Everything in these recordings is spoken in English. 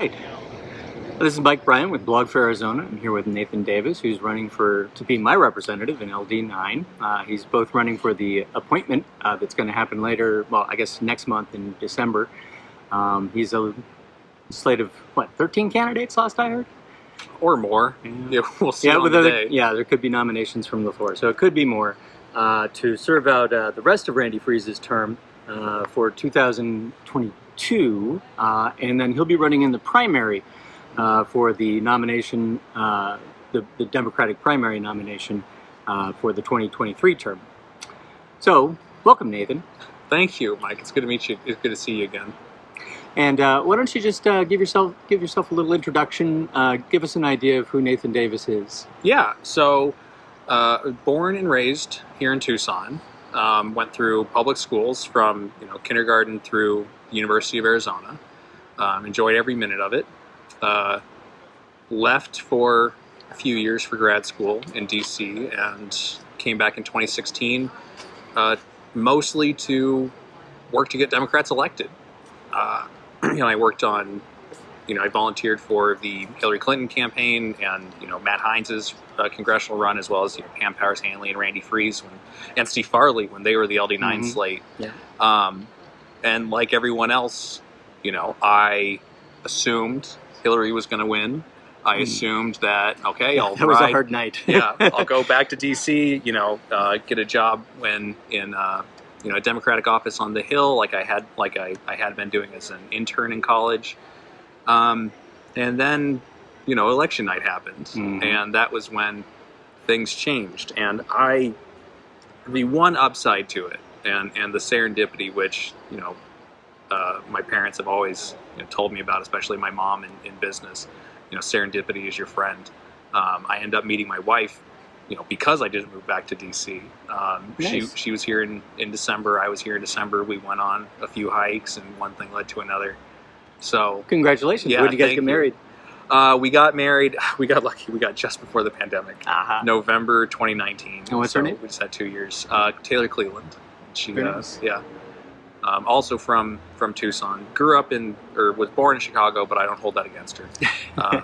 Hey, this is Mike Bryan with Blog for Arizona. I'm here with Nathan Davis, who's running for to be my representative in LD9. Uh, he's both running for the appointment uh, that's going to happen later, well, I guess next month in December. Um, he's a slate of, what, 13 candidates last I heard? or more. Yeah, we'll see yeah, the day. yeah, there could be nominations from the floor, so it could be more uh, to serve out uh, the rest of Randy Friese's term uh, for 2022, uh, and then he'll be running in the primary uh, for the nomination, uh, the, the Democratic primary nomination uh, for the 2023 term. So, welcome, Nathan. Thank you, Mike. It's good to meet you. It's good to see you again. And uh, why don't you just uh, give yourself give yourself a little introduction? Uh, give us an idea of who Nathan Davis is. Yeah. So, uh, born and raised here in Tucson. Um, went through public schools from you know kindergarten through University of Arizona. Um, enjoyed every minute of it. Uh, left for a few years for grad school in DC and came back in 2016, uh, mostly to work to get Democrats elected. Uh, you know, I worked on, you know, I volunteered for the Hillary Clinton campaign and you know Matt Heinz's uh, congressional run, as well as you know, Pam Powers Hanley and Randy Friese when, and Steve Farley when they were the LD9 Mhm. slate. Yeah. Um, and like everyone else, you know, I assumed Hillary was going to win. I Mm. assumed that okay, I'll that was a hard night. yeah, I'll go back to DC. You know, uh, get a job when in uh, you know a Democratic office on the Hill, like I had like I, I had been doing as an intern in college. Um, and then you know election night happened, Mhm. and that was when things changed. And I, the one upside to it, and and the serendipity, which you know. Uh, my parents have always you know, told me about, especially my mom in, in business. You know, serendipity is your friend. Um, I end up meeting my wife, you know, because I didn't move back to DC. Um, She Nice. she was here in, in December. I was here in December. We went on a few hikes, and one thing led to another. So Congratulations. Yeah, when did you guys get married? uh, we got married. We got lucky. We got just before the pandemic, Uh-huh. November 2019. And what's her name? We just had two years. Uh, Taylor Cleveland. She, Very uh, nice. yeah. Um, also from from Tucson. Grew up in or was born in Chicago, but I don't hold that against her. Um,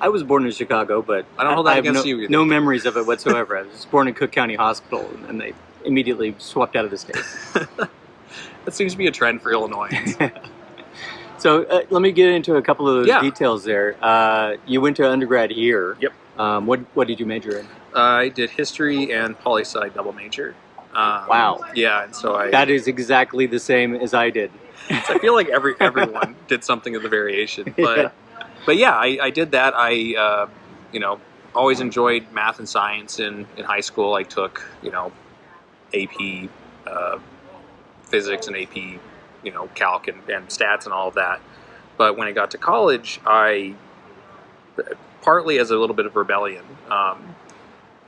I was born in Chicago, but I don't hold that have against no, you either. no memories of it whatsoever. I was born in Cook County Hospital, and they immediately swept out of the state. that seems to be a trend for Illinois. so uh, let me get into a couple of those Yeah. details there. Uh, you went to undergrad here. Yep. Um, what What did you major in? I did history and poli sci double major. Um, Wow. Yeah, and so I That is exactly the same as I did. I feel like every everyone did something of the variation, but but yeah, I, I did that. I uh, you know always enjoyed math and science in in high school. I took you know AP uh, physics and AP you know calc and, and stats and all of that. But when I got to college, I partly as a little bit of rebellion. Um,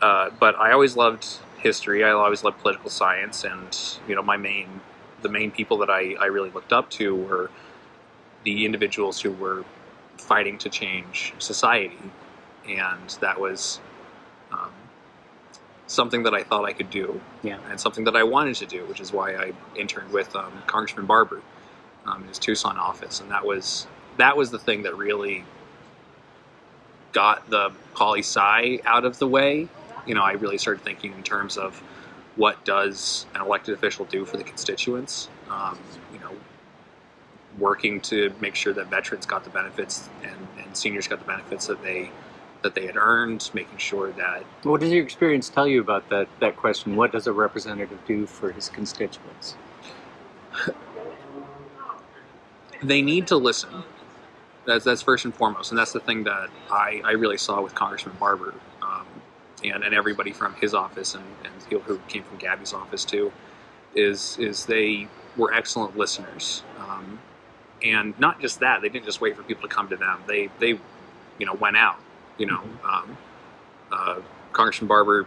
uh, but I always loved history. I always loved political science, and you know, my main, the main people that I, I really looked up to were the individuals who were fighting to change society, and that was um, something that I thought I could do, Yeah. and something that I wanted to do, which is why I interned with um, Congressman Barber um, in his Tucson office, and that was that was the thing that really got the poli sci out of the way. You know, I really started thinking in terms of what does an elected official do for the constituents. Um, you know, working to make sure that veterans got the benefits and, and seniors got the benefits that they that they had earned, making sure that What does your experience tell you about that that question? What does a representative do for his constituents? they need to listen. That's that's first and foremost, and that's the thing that I, I really saw with Congressman Barber, and and everybody from his office and and people who came from Gabby's office too, is is they were excellent listeners, um, and not just that, they didn't just wait for people to come to them. They they, you know, went out. You know, um, uh, Congressman Barber,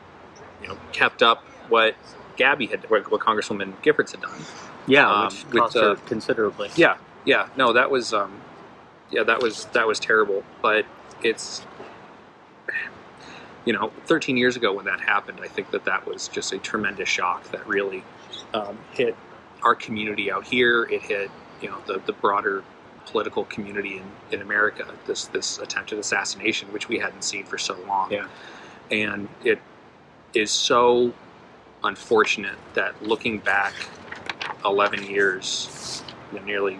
you know, kept up what Gabby had, what, what Congresswoman Giffords had done. Yeah, Um, which cost the- her considerably. Yeah, yeah, no, that was, um, yeah, that was that was terrible. But it's, you know, 13 years ago when that happened, I think that that was just a tremendous shock that really um, hit our community out here. It hit, you know, the the broader political community in, in America. This this attempted assassination, which we hadn't seen for so long, Yeah. and it is so unfortunate that looking back 11 years, nearly,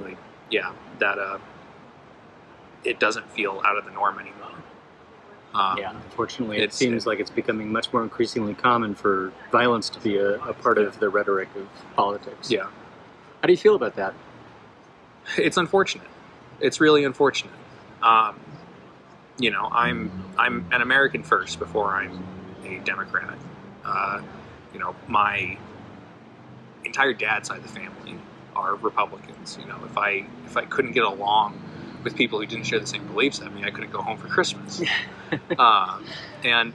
like, yeah, that uh, it doesn't feel out of the norm anymore. Um, Yeah, unfortunately, it seems like it's becoming much more increasingly common for violence to be a, a part of the rhetoric of politics. yeah. How do you feel about that? it's unfortunate. It's really unfortunate. Um, you know, I'm I'm an American first before I'm a Democrat. Uh, you know, my entire dad's side of the family are Republicans. You know, if I if I couldn't get along with people who didn't share the same beliefs I mean, I couldn't go home for Christmas. um, and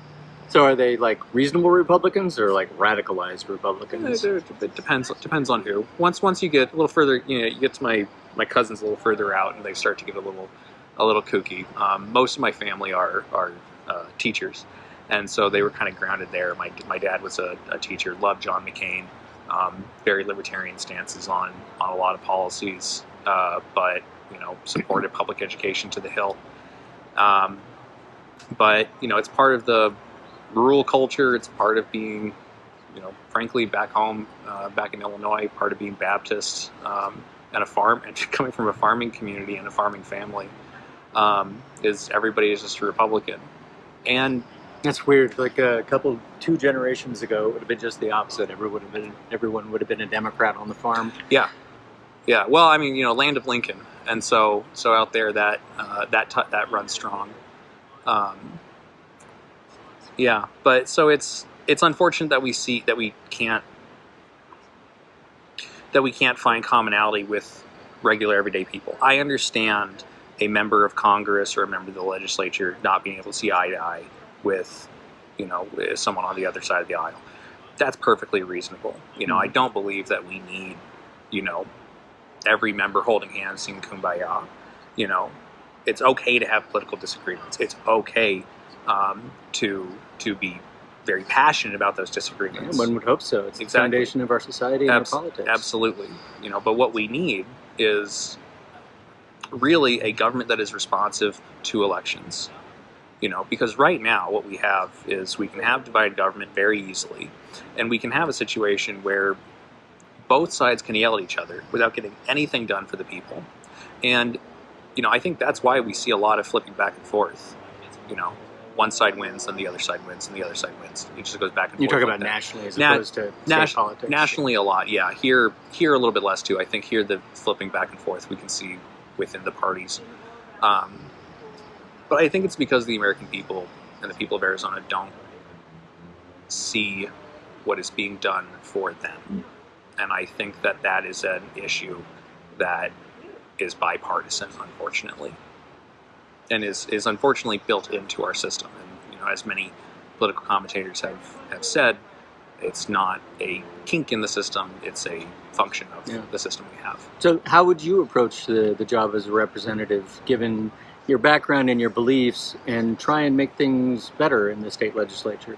So, are they like reasonable Republicans or like radicalized Republicans? it, it depends depends on who. Once once you get a little further, you know, you get to my my cousins a little further out, and they start to get a little a little kooky. Um, most of my family are are uh, teachers, and so they were kind of grounded there. My my dad was a, a teacher, loved John McCain, um, very libertarian stances on on a lot of policies, uh, but you know supported public education to the hill. Um, but you know, it's part of the rural culture. It's part of being you know, frankly, back home, uh, back in Illinois, part of being Baptist um, and a farm, and coming from a farming community and a farming family, um, is everybody is just a Republican, and That's weird. Like a couple, two generations ago, it would have been just the opposite. Everyone would have been, everyone would have been a Democrat on the farm. yeah, yeah. well, I mean, you know, land of Lincoln, and so so out there that uh, that that runs strong. Um, yeah, but so it's it's unfortunate that we see that we can't that we can't find commonality with regular everyday people. I understand a member of Congress or a member of the legislature not being able to see eye to eye with, you know, someone on the other side of the aisle. That's perfectly reasonable. You know, I don't believe that we need, you know, every member holding hands singing kumbaya. You know, it's okay to have political disagreements. It's okay um, to to be very passionate about those disagreements. One would hope so. It's the foundation of our society and Abs- our politics. Absolutely. You know, but what we need is really a government that is responsive to elections. You know, because right now what we have is we can have divided government very easily, and we can have a situation where both sides can yell at each other without getting anything done for the people. And you know, I think that's why we see a lot of flipping back and forth. You know, one side wins, then the other side wins, and the other side wins. It just goes back and You forth. You talk about nationally as Na- opposed to state nas- politics. Nationally, a lot, yeah. Here, here a little bit less too. I think here the flipping back and forth we can see within the parties. Um, but I think it's because the American people and the people of Arizona don't see what is being done for them, and I think that that is an issue that is bipartisan, unfortunately, and is is unfortunately built into our system. And you know, as many political commentators have have said, it's not a kink in the system; it's a function of Yeah. the system we have. So, how would you approach the, the job as a representative, given your background and your beliefs, and try and make things better in the state legislature?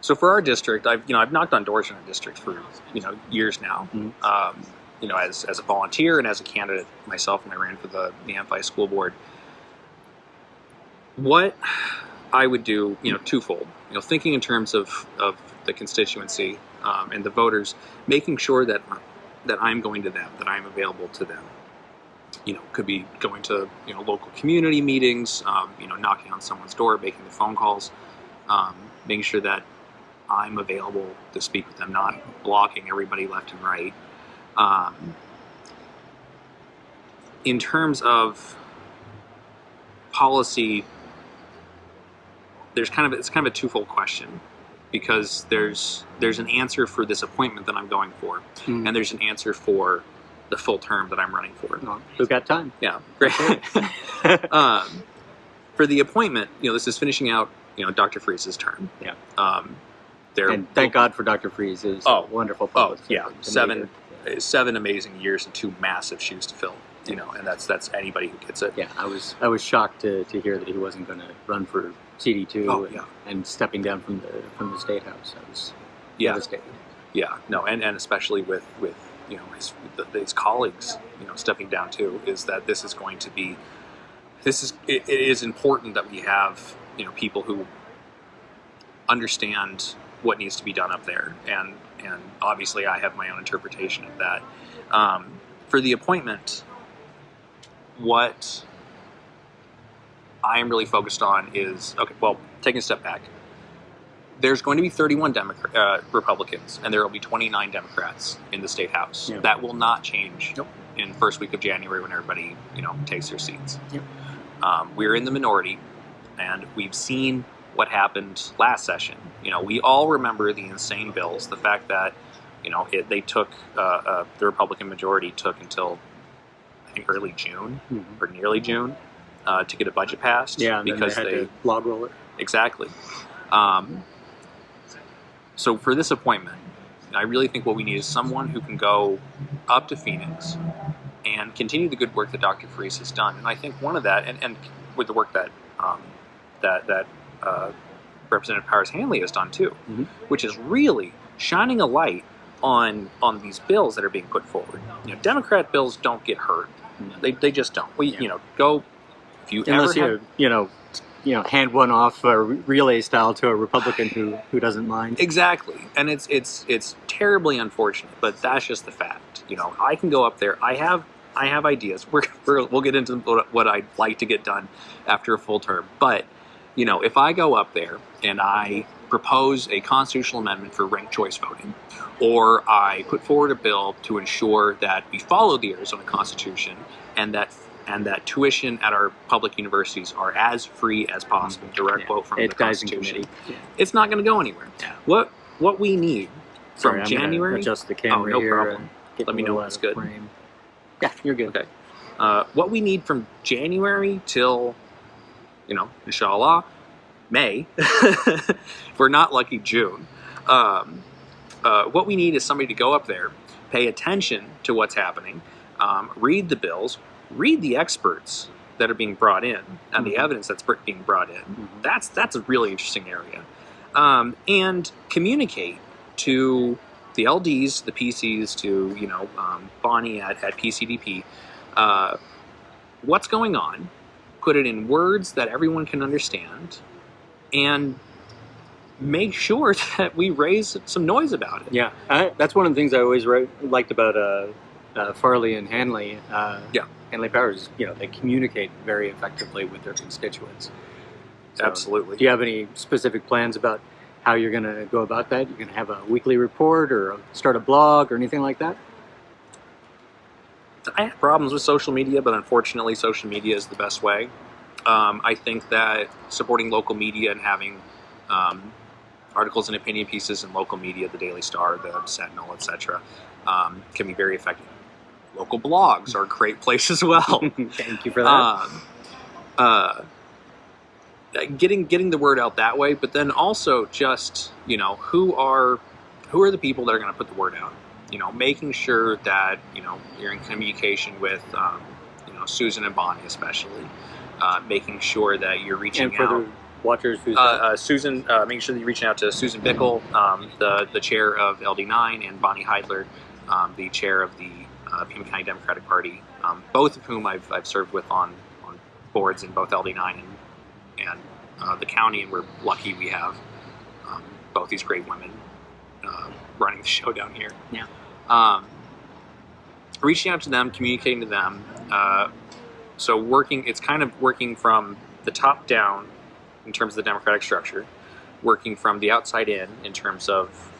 So for our district, I've you know I've knocked on doors in our district for you know years now. Mhm. Um, you know, as, as a volunteer and as a candidate myself, when I ran for the the Amphi School Board. What I would do, you know, twofold. You know, thinking in terms of of the constituency um, and the voters, making sure that that I'm going to them, that I'm available to them. You know, could be going to you know local community meetings, um, you know, knocking on someone's door, making the phone calls, um, making sure that I'm available to speak with them, not blocking everybody left and right. Um, in terms of policy, there's kind of it's kind of a twofold question because there's there's an answer for this appointment that I'm going for, Hmm. and there's an answer for the full term that I'm running for. Well, We've got time. Yeah, great. um, for the appointment, you know, this is finishing out, you know, Dr. Friese's term. Yeah. Um, there, and thank God for Dr. Friese. Is Oh. wonderful. Oh, yeah. Seven, Amazing. seven amazing years and two massive shoes to fill. You know, and that's that's anybody who gets it. Yeah, I was I was shocked to, to hear that he wasn't going to run for CD two Oh, and, yeah. and stepping down from the from the state house. I was Yeah, devastated. yeah. No, and, and especially with with you know his his colleagues you know stepping down too is that this is going to be this is it, it is important that we have you know people who understand what needs to be done up there and and obviously I have my own interpretation of that um, for the appointment what I am really focused on is okay well taking a step back there's going to be 31 Democrat, uh, Republicans and there will be 29 Democrats in the state house. Yeah. That will not change Nope. in first week of January when everybody you know takes their seats. Yep. Um, we're in the minority, and we've seen what happened last session. You know, we all remember the insane bills. The fact that you know it, they took uh, uh, the Republican majority took until I think early June Mhm. or nearly June uh, to get a budget passed. Yeah, and then because they had they to log roll it. Exactly. Um, so for this appointment, I really think what we need is someone who can go up to Phoenix and continue the good work that Dr. Friese has done. And I think one of that, and, and with the work that um, that that uh, Representative Powers Hanley has done too, Mhm. which is really shining a light on on these bills that are being put forward. You know, Democrat bills don't get heard; they, they just don't. We Yeah. you know go if you Unless ever you, have, you know, you know, hand one off uh, relay style to a Republican who who doesn't mind. Exactly, and it's it's it's terribly unfortunate, but that's just the fact. You know, I can go up there. I have I have ideas. We're, we're we'll get into what, what I'd like to get done after a full term, but you know, if I go up there and I propose a constitutional amendment for ranked choice voting, or I put forward a bill to ensure that we follow the Arizona Constitution and that and that tuition at our public universities are as free as possible, direct Yeah. vote from the Constitution committee. it's not going to go anywhere. Yeah. What what we need from I'm January, adjust the camera Oh, no here. problem. Let me know when it's good. frame. Yeah, you're good. Okay. uh, what we need from January till, you know, inshallah, May, if we're not lucky, June. Um, uh, what we need is somebody to go up there, pay attention to what's happening, um, read the bills, read the experts that are being brought in, and the Mhm. evidence that's being brought in. Mhm. That's that's a really interesting area, um, and communicate to the LDs, the PCs, to you know um, Bonnie at, at PCDP, uh, what's going on, put it in words that everyone can understand, and make sure that we raise some noise about it. Yeah, I, that's one of the things I always wrote, liked about uh, uh, Farley and Hanley. Uh, Yeah. Hanley Powers. You know, they communicate very effectively with their constituents. So, Absolutely. Do you have any specific plans about how you're going to go about that? You're going to have a weekly report or start a blog or anything like that? I have problems with social media, but unfortunately, social media is the best way. Um, I think that supporting local media and having um, articles and opinion pieces in local media, the Daily Star, the Sentinel, etc., um, can be very effective. Local blogs are a great place as well. Thank you for that. um, uh, getting getting the word out that way, but then also just you know who are who are the people that are going to put the word out. You know, making sure that you know you're in communication with um, you know Susan and Bonnie especially, uh, making sure that you're reaching and for out. the watchers who's Uh, uh, Susan, uh, making sure that you're reaching out to Susan Bickle, um, the the chair of LD9, and Bonnie Heidler, um, the chair of the uh, Pima County Democratic Party, um, both of whom I've, I've served with on, on boards in both LD9 and and uh, the county, and we're lucky we have um, both these great women uh, running the show down here. Yeah. Um, reaching out to them, communicating to them. Uh, so working, it's kind of working from the top down in terms of the democratic structure, working from the outside in in terms of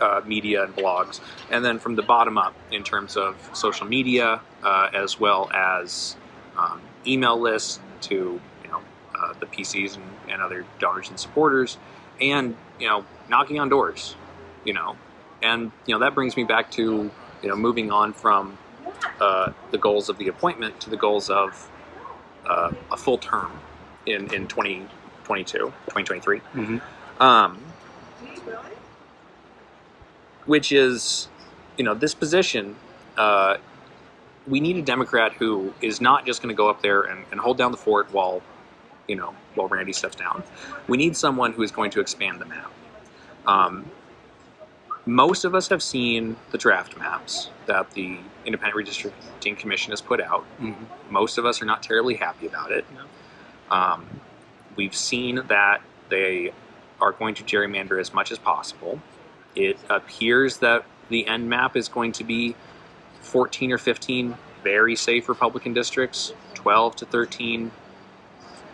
uh, media and blogs, and then from the bottom up in terms of social media uh, as well as um, email lists to you know uh, the PCs and, and other donors and supporters, and you know knocking on doors, you know, and you know that brings me back to you know moving on from uh, the goals of the appointment to the goals of uh, a full term in in 2022 2023 Mhm. um, which is you know this position uh, we need a democrat who is not just going to go up there and, and hold down the fort while you know while randy steps down. We need someone who is going to expand the map. Um, most of us have seen the draft maps that the Independent Redistricting Commission has put out. Mhm. Most of us are not terribly happy about it. Um, we've seen that they are going to gerrymander as much as possible. It appears that the end map is going to be 14 or 15 very safe Republican districts, 12 to 13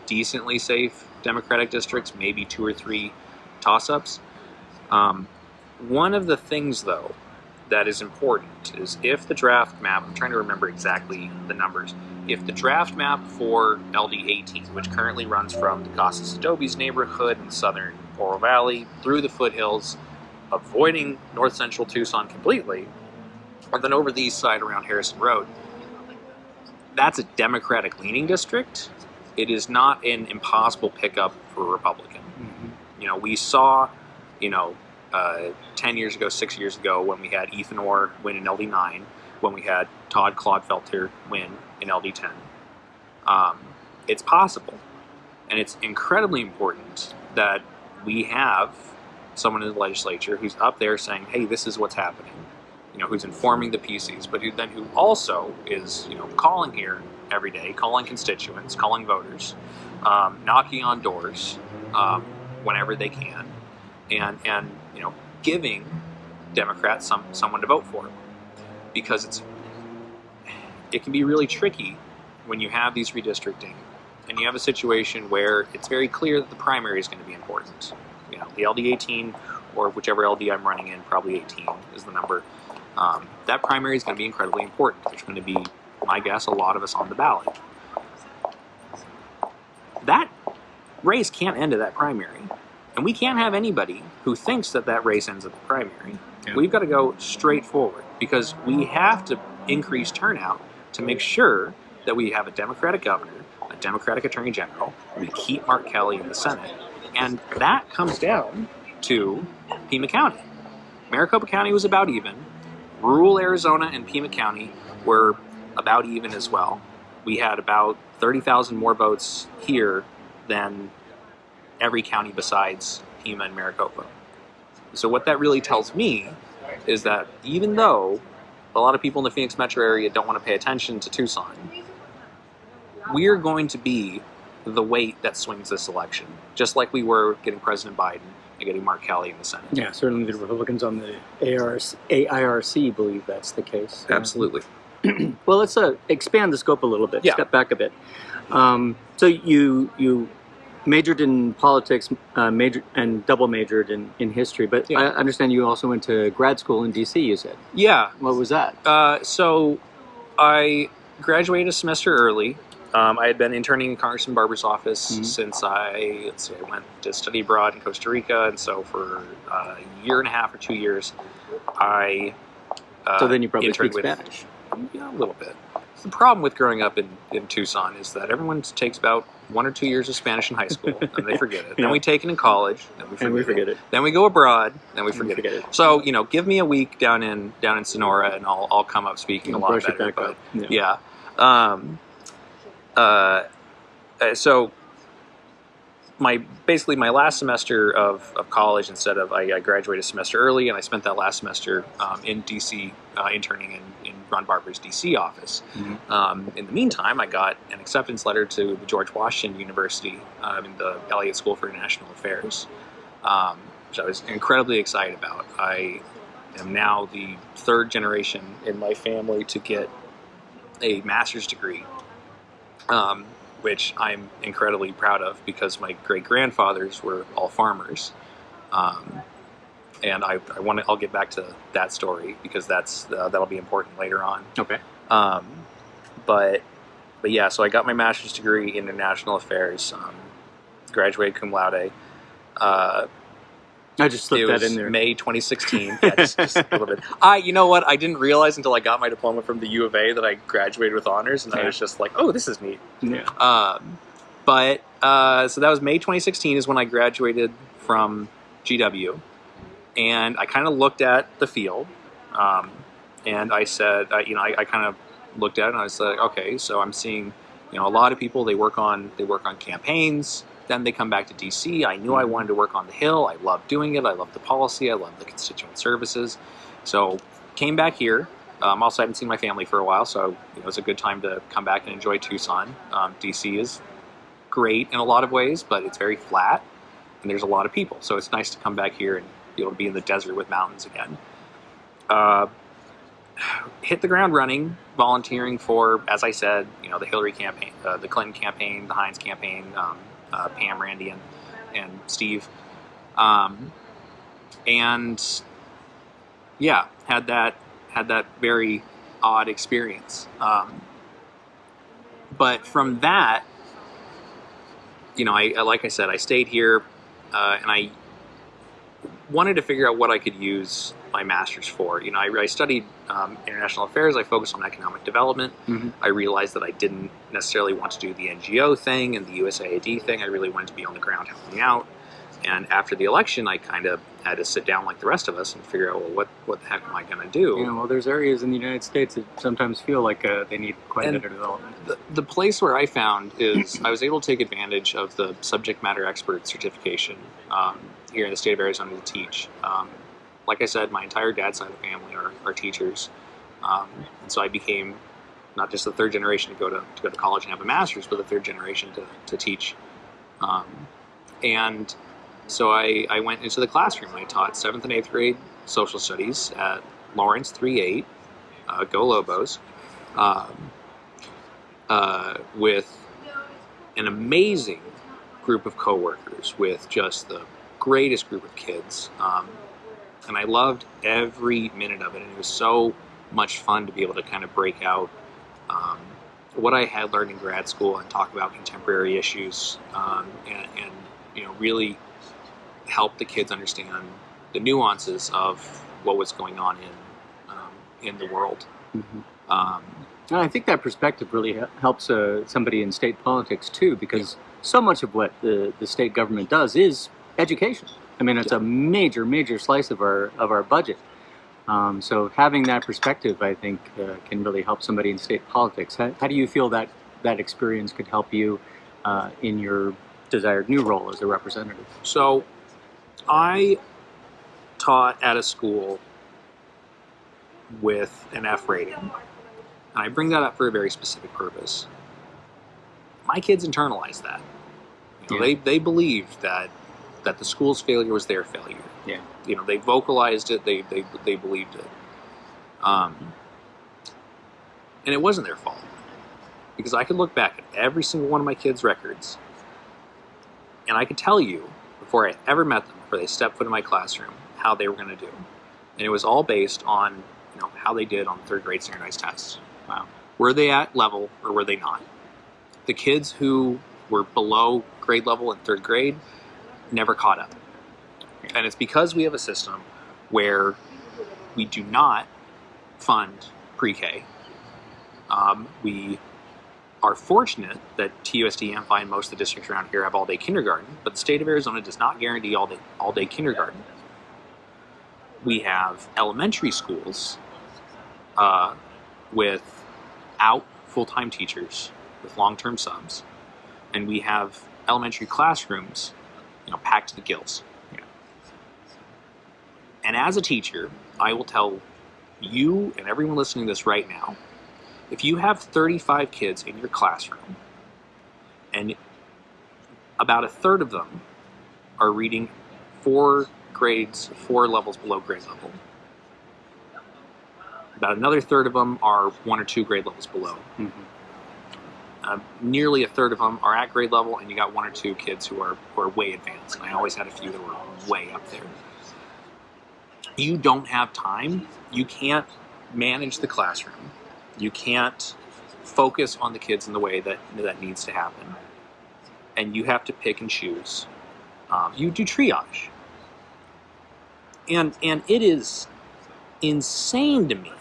decently safe Democratic districts, maybe two or three toss ups. Um, one of the things, though, that is important is if the draft map, I'm trying to remember exactly the numbers, if the draft map for LD 18, which currently runs from the Casas Adobes neighborhood in southern Oro Valley through the foothills, avoiding north central Tucson completely, and then over the east side around Harrison Road, that's a Democratic leaning district. It is not an impossible pickup for a Republican. Mhm. You know, we saw, you know, uh, 10 years ago, six years ago, when we had Ethan Orr win in LD9, when we had Todd Clodfelter win in LD10. Um, it's possible. And it's incredibly important that we have someone in the legislature who's up there saying, hey, this is what's happening. You know, who's informing the PCs, but who then who also is, you know, calling here every day, calling constituents, calling voters, um, knocking on doors um, whenever they can, and and you know, giving Democrats some someone to vote for, because it's it can be really tricky when you have these redistricting and you have a situation where it's very clear that the primary is going to be important. You know, the LD 18 or whichever LD I'm running in, probably 18 is the number. Um, that primary is going to be incredibly important. There's going to be, my guess, a lot of us on the ballot. That race can't end at that primary. And we can't have anybody who thinks that that race ends at the primary. Yeah. We've got to go straight forward because we have to increase turnout to make sure that we have a Democratic governor, a Democratic attorney general, we keep Mark Kelly in the Senate, and that comes down to Pima County. Maricopa County was about even. Rural Arizona and Pima County were about even as well. We had about 30,000 more votes here than every county besides Pima and Maricopa. So what that really tells me is that even though a lot of people in the Phoenix metro area don't want to pay attention to Tucson, we're going to be the weight that swings this election, just like we were getting President Biden and getting Mark Kelly in the Senate. Yeah, certainly the Republicans on the ARC, AIRC believe that's the case. Absolutely. Well, let's uh, expand the scope a little bit. Yeah. Step back a bit. Um, so you you majored in politics, uh, major and double majored in, in history, but Yeah. I understand you also went to grad school in DC. You said. Yeah. What was that? Uh, so I graduated a semester early. Um, I had been interning in Congressman Barber's office Mhm. since I let's see, I went to study abroad in Costa Rica, and so for uh, a year and a half or two years, I uh, so then you probably speak with Spanish. Yeah, a little bit. The problem with growing up in, in Tucson is that everyone takes about one or two years of Spanish in high school, and they forget it. Yeah. Then we take it in college, then we forget, And we forget it. Then we go abroad, then we And forget, forget it. it. So you know, give me a week down in down in Sonora, and I'll I'll come up speaking a lot it better. But. Yeah. yeah, um, uh, uh, so my basically my last semester of, of college instead of I, I graduated a semester early and I spent that last semester um, in DC uh, interning in, in Ron Barber's DC office. Mhm. Um, in the meantime, I got an acceptance letter to the George Washington University um, in the Elliott School for International Affairs, um, which I was incredibly excited about. I am now the third generation in my family to get a master's degree, um, which I'm incredibly proud of because my great grandfathers were all farmers. And I, I want to. I'll get back to that story because that's uh, that'll be important later on. Okay. Um, but but yeah, so I got my master's degree in international affairs. Um, graduated cum laude. Uh, I just slipped that in there. May 2016. Yeah, just, just a little bit. I, you know what? I didn't realize until I got my diploma from the U of A that I graduated with honors, and I was just like, oh, this is neat. Yeah. Um, but uh, so that was May 2016 is when I graduated from GW, and I kind of looked at the field, um, and I said, uh, you know, I, I kind of looked at it and I was like, okay, so I'm seeing, you know, a lot of people they work on they work on campaigns, then they come back to DC. I knew I wanted to work on the Hill. I love doing it. I love the policy. I love the constituent services. So came back here. Um, also, I haven't seen my family for a while, so you know, it was a good time to come back and enjoy Tucson. Um, DC is great in a lot of ways, but it's very flat, and there's a lot of people. So it's nice to come back here and be able to be in the desert with mountains again. Uh, hit the ground running, volunteering for, as I said, you know, the Hillary campaign, uh, the Clinton campaign, the Heinz campaign, um, uh, Pam, Randy, and, and Steve. Um, and yeah, had that had that very odd experience. Um, but from that, you know, I like I said, I stayed here, uh, and I wanted to figure out what I could use my master's for. You know, I, I studied um, international affairs. I focused on economic development. Mhm. I realized that I didn't necessarily want to do the NGO thing and the USAID thing. I really wanted to be on the ground helping out. And after the election, I kind of had to sit down like the rest of us and figure out, well, what what the heck am I going to do? You know, well, there's areas in the United States that sometimes feel like uh, they need quite And- a bit of development. the, the place where I found is I was able to take advantage of the subject matter expert certification um, here in the state of Arizona to teach. Um, like I said, my entire dad's side of the family are, are teachers, um, and so I became not just the third generation to go to, to go to college and have a master's, but the third generation to, to teach. Um, and so I, I went into the classroom. I taught seventh and eighth grade social studies at Lawrence 3-8, uh, Go Lobos. Um, uh, with an amazing group of coworkers, with just the greatest group of kids. Um, and I loved every minute of it. And it was so much fun to be able to kind of break out um, what I had learned in grad school and talk about contemporary issues um, and, and, you know, really help the kids understand the nuances of what was going on in, um, in the world. Mhm. Um, And I think that perspective really helps uh, somebody in state politics too, because so much of what the, the state government does is education. I mean, it's a major, major slice of our of our budget. Um, so having that perspective, I think, uh, can really help somebody in state politics. How, how do you feel that that experience could help you uh, in your desired new role as a representative? So, I taught at a school with an F rating. And I bring that up for a very specific purpose. My kids internalized that. You know, Yeah. They, they believed that, that the school's failure was their failure. Yeah. You know, they vocalized it, they, they, they believed it. Um, and it wasn't their fault. Because I could look back at every single one of my kids' records and I could tell you before I ever met them, before they stepped foot in my classroom, how they were going to do. And it was all based on you know how they did on third grade standardized tests. Wow. Were they at level or were they not? The kids who were below grade level in third grade never caught up. And it's because we have a system where we do not fund pre-K. Um, we are fortunate that TUSD, MFI, and most of the districts around here have all-day kindergarten, but the state of Arizona does not guarantee all-day all-day kindergarten. We have elementary schools uh, without full-time teachers, with long-term subs, and we have elementary classrooms, you know, packed to the gills. And as a teacher, I will tell you and everyone listening to this right now, if you have 35 kids in your classroom and about a third of them are reading four grades, four levels below grade level, about another third of them are one or two grade levels below. Mhm. Uh, nearly a third of them are at grade level, and you got one or two kids who are, who are way advanced. And I always had a few that were way up there. You don't have time. You can't manage the classroom. You can't focus on the kids in the way that that needs to happen. And you have to pick and choose. Um, you do triage. And and it is insane to me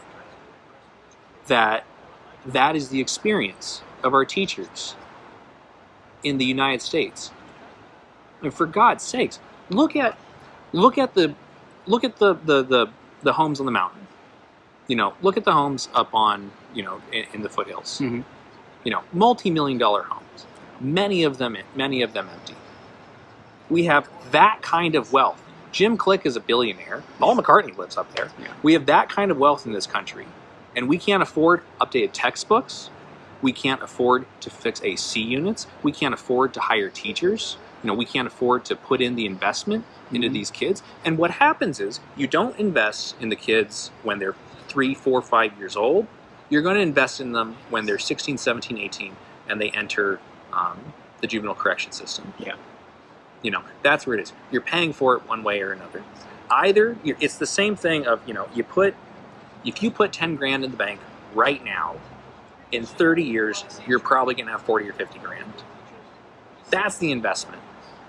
that that is the experience of our teachers in the United States. And for God's sakes, look at look at the look at the the the, the homes on the mountain. You know, look at the homes up on you know in, in the foothills. Mhm. You know, multi-million dollar homes. Many of them many of them empty. We have that kind of wealth. Jim Click is a billionaire. Paul McCartney lives up there. Yeah. We have that kind of wealth in this country, and we can't afford updated textbooks. We can't afford to fix AC units. We can't afford to hire teachers. You know, we can't afford to put in the investment into Mhm. these kids. And what happens is you don't invest in the kids when they're three, four, five years old. You're going to invest in them when they're 16, 17, 18, and they enter um, the juvenile correction system. Yeah. You know, that's where it is. You're paying for it one way or another. Either you're, it's the same thing of you know you put if you put 10 grand in the bank right now, in 30 years you're probably going to have 40 or 50 grand. That's the investment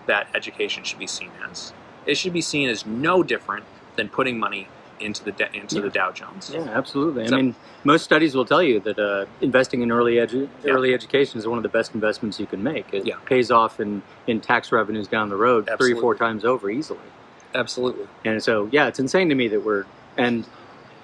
that education should be seen as. It should be seen as no different than putting money into the into the Dow Jones. Yeah, absolutely. So- I mean, most studies will tell you that uh, investing in early edu- Yeah. early education is one of the best investments you can make. It Yeah. pays off in, in tax revenues down the road three, or four times over easily. Absolutely. And so, yeah, it's insane to me that we're and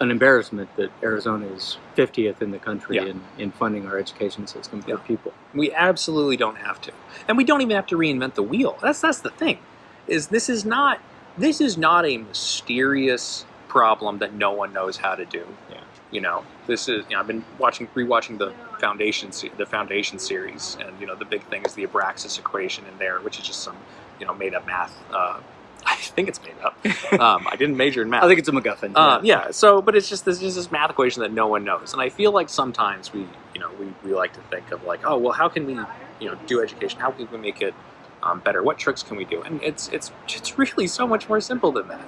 an embarrassment that Arizona is 50th in the country Yeah. in, in funding our education system for Yeah. people. We absolutely don't have to, and we don't even have to reinvent the wheel. That's that's the thing. Is this is not this is not a mysterious problem that no one knows how to do. Yeah. You know, this is. You know, I've been watching rewatching the foundation the foundation series, and you know the big thing is the Abraxas equation in there, which is just some you know made up math. Uh, I think it's made up. Um, I didn't major in math. I think it's a MacGuffin. Uh, yeah. So, but it's just this is this math equation that no one knows, and I feel like sometimes we, you know, we, we like to think of like, oh, well, how can we, you know, do education? How can we make it um, better? What tricks can we do? And it's it's it's really so much more simple than that.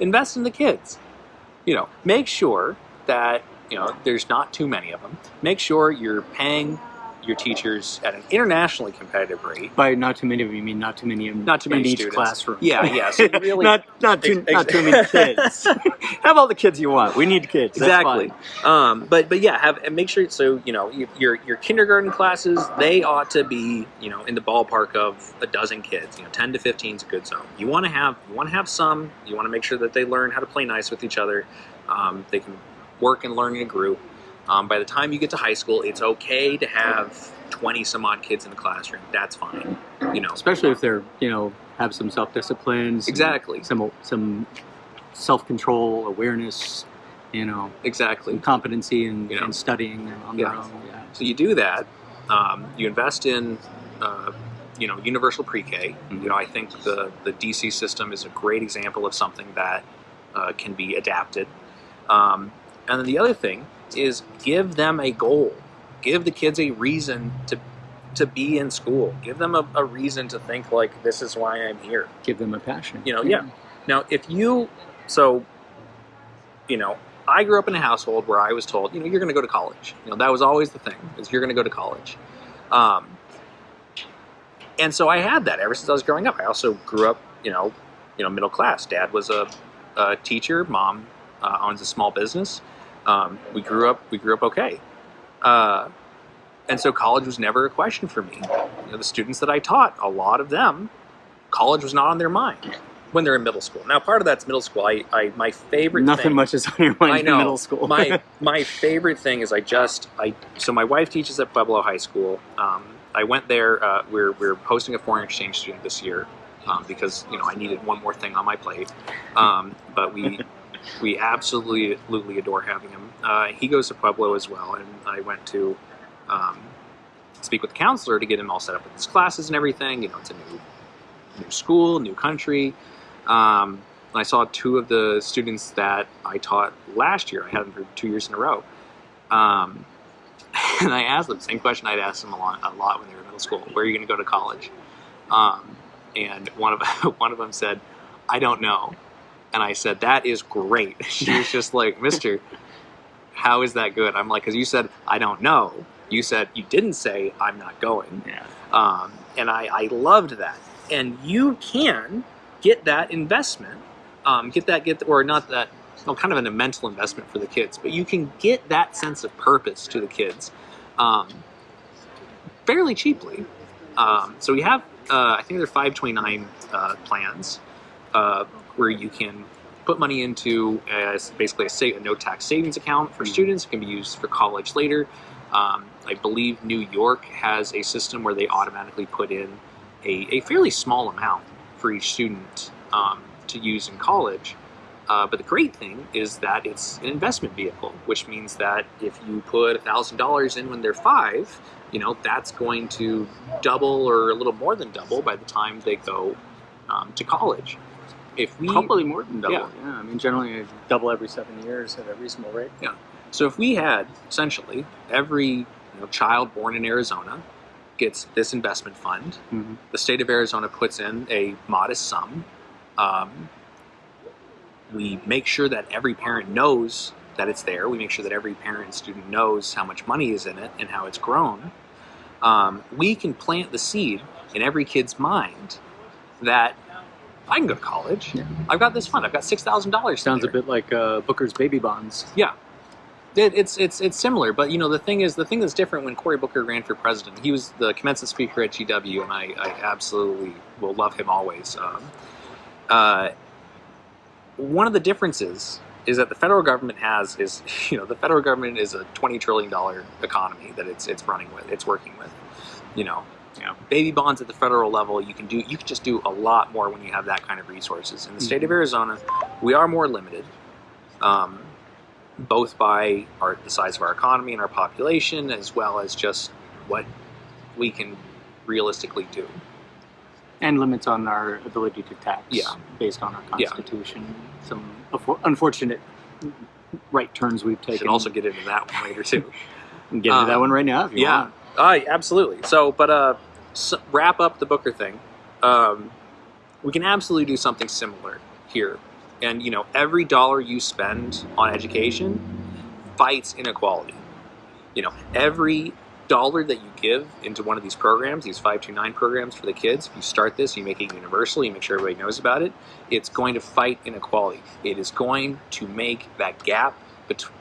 Invest in the kids. You know, make sure that you know there's not too many of them. Make sure you're paying your teachers at an internationally competitive rate. By not too many of you, mean not too many in, Not too many in each students. classroom. Yeah, yeah. So really, not not too Ex- not too many kids. Have all the kids you want. We need kids. Exactly. Um, but but yeah, have and make sure so you know your your kindergarten classes they ought to be you know in the ballpark of a dozen kids. You know, ten to fifteen is a good zone. You want to have you want to have some. You want to make sure that they learn how to play nice with each other. Um, they can work and learn in a group. Um, by the time you get to high school, it's okay to have twenty some odd kids in the classroom. That's fine. You know, Especially if they're you know have some self discipline. exactly, Some some self control, awareness. You know, exactly. competency in, You know. in studying on Yeah. their own. Yeah. So you do that. Um, you invest in, uh, you know, universal pre-K. Mhm. You know, I think the the DC system is a great example of something that uh, can be adapted. Um, and then the other thing is give them a goal. Give the kids a reason to to be in school. Give them a, a reason to think like this is why I'm here. Give them a passion. You know, yeah. Now, if you, so, you know, I grew up in a household where I was told, you know, you're going to go to college. You know, that was always the thing, is you're going to go to college. Um, and so I had that ever since I was growing up. I also grew up, you know, you know, middle class. Dad was a, a teacher. Mom uh, owns a small business. Um, we grew up. We grew up okay. Uh, and so college was never a question for me. You know, the students that I taught, a lot of them, college was not on their mind when they're in middle school. Now, part of that's middle school. I, I my favorite Nothing thing, much is on your mind I in middle school. my my favorite thing is I just I so my wife teaches at Pueblo High School. Um, I went there. Uh, we're we're hosting a foreign exchange student this year um, because you know I needed one more thing on my plate. Um, but we we absolutely adore having him. Uh, he goes to Pueblo as well, and I went to um, speak with the counselor to get him all set up with his classes and everything. You know, it's a new new school, new country. Um, I saw two of the students that I taught last year. I had them for two years in a row. Um, and I asked them the same question I'd asked them a lot, a lot when they were in middle school. Where are you going to go to college? Um, and one of one of them said, "I don't know." And I said, "That is great." She was just like, "Mister, how is that good?" I'm like, "Because you said I don't know. You said you didn't say I'm not going." yeah. Um, and I, I loved that. And you can get that investment, um, get that, get or not that, well, kind of a mental investment for the kids, but you can get that sense of purpose to the kids um, fairly cheaply. Um, so we have, uh, I think there are 529 uh, plans uh, where you can put money into a, basically a, a no tax savings account for students. It can be used for college later. Um, I believe New York has a system where they automatically put in a, a fairly small amount for each student um, to use in college. Uh, but the great thing is that it's an investment vehicle, which means that if you put thousand dollars in when they're five, you know that's going to double or a little more than double by the time they go um, to college. If we Probably more than double. Yeah. Yeah. I mean, generally double every seven years at a reasonable rate. Yeah. So if we had essentially every you know, child born in Arizona gets this investment fund, Mm-hmm. the state of Arizona puts in a modest sum. Um, we make sure that every parent knows that it's there. We make sure that every parent and student knows how much money is in it and how it's grown. Um, we can plant the seed in every kid's mind that I can go to college. Yeah. I've got this fund. I've got six thousand dollars. Sounds a bit like uh, Booker's baby bonds. Yeah, it, it's it's it's similar, but you know the thing is the thing that's different when Cory Booker ran for president. He was the commencement speaker at GW, and I, I absolutely will love him always. Um, uh, one of the differences is that the federal government has is you know the federal government is a twenty trillion dollar economy that it's it's running with, it's working with. You know, Yeah. baby bonds at the federal level, you can do you can just do a lot more when you have that kind of resources. In the state of Arizona, we are more limited. Um, both by our, the size of our economy and our population, as well as just what we can realistically do. And limits on our ability to tax Yeah. based on our Yeah. constitution. Some unfortunate right turns we've We taken. can also get into that one later too. Get into that um, one right now if you yeah. want. Uh, absolutely. So, but uh, wrap up the Booker thing. Um, we can absolutely do something similar here. And you know, every dollar you spend on education fights inequality. You know, every dollar that you give into one of these programs, these 529 programs for the kids, if you start this, you make it universal, you make sure everybody knows about it, it's going to fight inequality. It is going to make that gap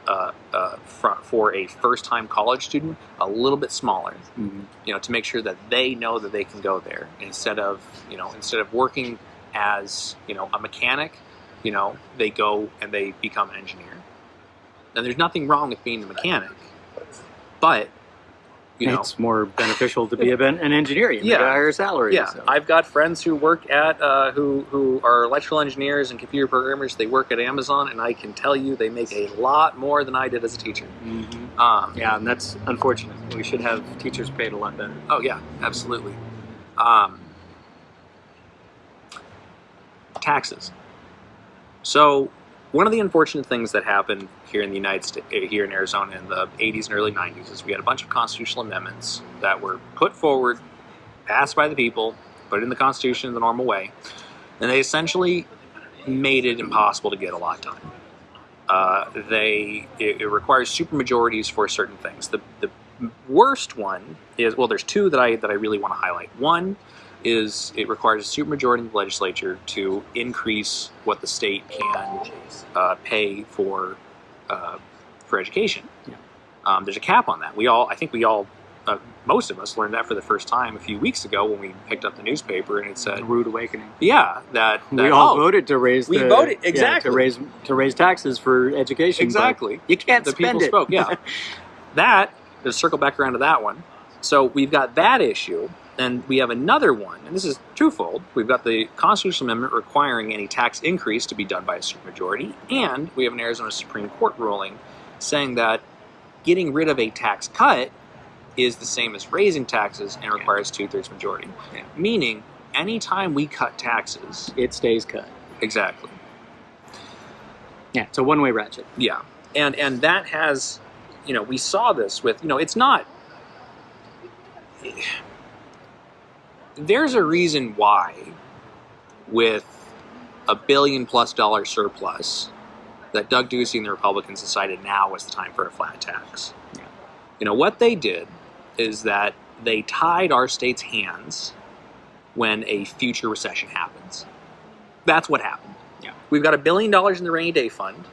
uh, uh, for, for a first-time college student a little bit smaller Mhm. you know, to make sure that they know that they can go there instead of, you know, instead of working as, you know, a mechanic, you know, they go and they become an engineer. And there's nothing wrong with being a mechanic, but, you know, it's more beneficial to be an engineer. You Yeah. a higher salary. yeah, so. I've got friends who work at, uh, who, who are electrical engineers and computer programmers. They work at Amazon, and I can tell you they make a lot more than I did as a teacher. Mhm. Um, Yeah, and that's unfortunate. We should have teachers paid a lot better. Oh yeah, absolutely. Um, taxes. So one of the unfortunate things that happened here in the United States, here in Arizona in the 80s and early 90s, is we had a bunch of constitutional amendments that were put forward, passed by the people, put in the Constitution in the normal way, and they essentially made it impossible to get a lot done. Uh, they it, it requires supermajorities for certain things. The the worst one is well, there's two that I that I really want to highlight. One is it requires a supermajority in the legislature to increase what the state can uh, pay for uh, for education. Yeah. Um, there's a cap on that. We all, I think we all, uh, most of us learned that for the first time a few weeks ago when we picked up the newspaper and it A said, rude awakening. yeah, that, that we all oh, voted to raise. we the, voted- yeah, exactly. to raise to raise taxes for education. exactly. You can't the spend people it. spoke. Yeah, that to circle back around to that one. So we've got that issue, and we have another one, and this is twofold. We've got the constitutional amendment requiring any tax increase to be done by a supermajority, and we have an Arizona Supreme Court ruling saying that getting rid of a tax cut is the same as raising taxes and requires two-thirds majority. Yeah. Meaning, anytime we cut taxes, it stays cut. exactly. Yeah, it's a one way ratchet. Yeah, and and that has, you know, we saw this with, you know, it's not. There's a reason why, with a billion plus dollar surplus, that Doug Ducey and the Republicans decided now was the time for a flat tax. Yeah. You know what they did is that they tied our state's hands when a future recession happens. That's what happened. Yeah. We've got a billion dollars in the rainy day fund.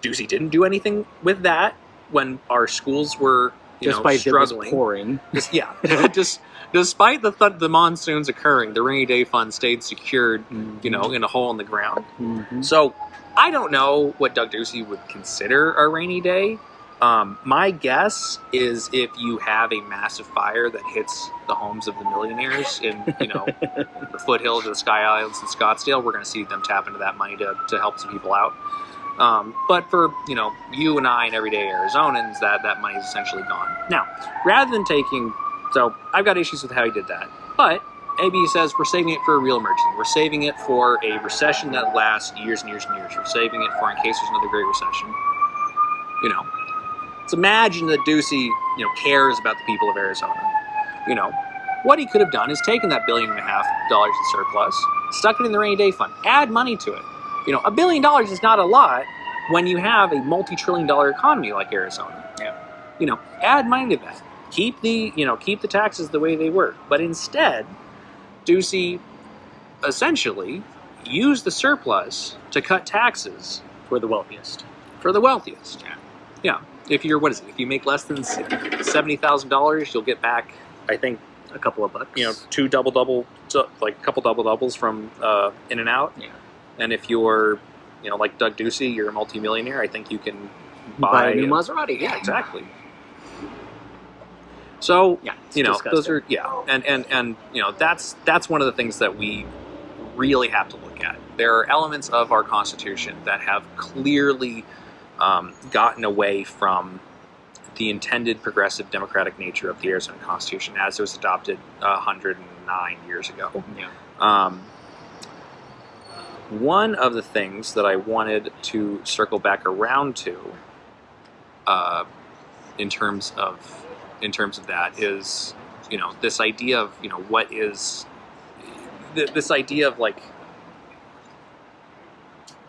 Ducey didn't do anything with that when our schools were, you Despite know, struggling. pouring. Just, yeah, just despite the th- the monsoons occurring, the rainy day fund stayed secured, you know, in a hole in the ground. Mhm. So I don't know what Doug Ducey would consider a rainy day, Um, my guess is if you have a massive fire that hits the homes of the millionaires in you know the foothills of the Sky Islands in Scottsdale, we're going to see them tap into that money to, to help some people out. Um, but for you know you and I and everyday Arizonans, that that money is essentially gone. Now, rather than taking, so I've got issues with how he did that, but AB says we're saving it for a real emergency. We're saving it for a recession that lasts years and years and years. We're saving it for in case there's another great recession. You know, let's imagine that Ducey, you know, cares about the people of Arizona. You know, what he could have done is taken that billion and a half dollars in surplus, stuck it in the rainy day fund, add money to it. You know, a billion dollars is not a lot when you have a multi-trillion dollar economy like Arizona. Yeah. You know, add money to that. Keep the, you know, keep the taxes the way they were. But instead, Ducey essentially used the surplus to cut taxes For the wealthiest. for the wealthiest. Yeah. Yeah. If you're what is it? If you make less than seventy thousand dollars, you'll get back. I think A couple of bucks. you know two double double, like a couple double doubles from uh, In and Out. Yeah. And if you're, you know, like Doug Ducey, you're a multimillionaire. I think you can buy, buy a new Maserati. yeah, exactly. So Yeah, you know disgusting. those are yeah, and and and you know that's that's one of the things that we really have to look at. There are elements of our Constitution that have clearly um, gotten away from the intended progressive democratic nature of the Arizona Constitution as it was adopted uh, 109 years ago. Yeah. Um, one of the things that I wanted to circle back around to, uh, in terms of in terms of that, is you know this idea of you know what is th- this idea of like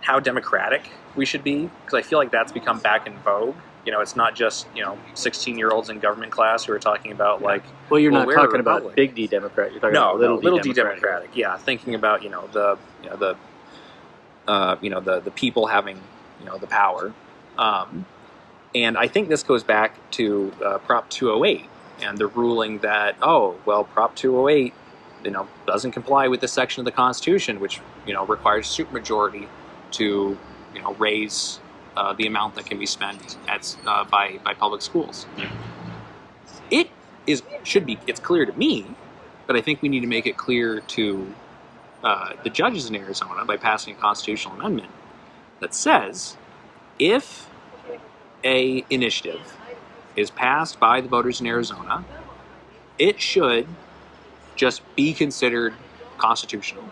how democratic we should be because I feel like that's become back in vogue. You know, it's not just you know 16 year olds in government class who are talking about like Well, you're Well, not talking about big D Democrat. You're talking no, about little, no, little D d democratic. Yeah, thinking about you know the you know the uh, you know the the people having you know the power, um, and I think this goes back to uh, Prop 208 and the ruling that oh well Prop 208 you know doesn't comply with this section of the Constitution which you know requires supermajority to you know raise uh, the amount that can be spent at uh, by by public schools. It is should be it's clear to me but I think we need to make it clear to uh, the judges in Arizona by passing a constitutional amendment that says if a initiative is passed by the voters in Arizona, it should just be considered constitutional.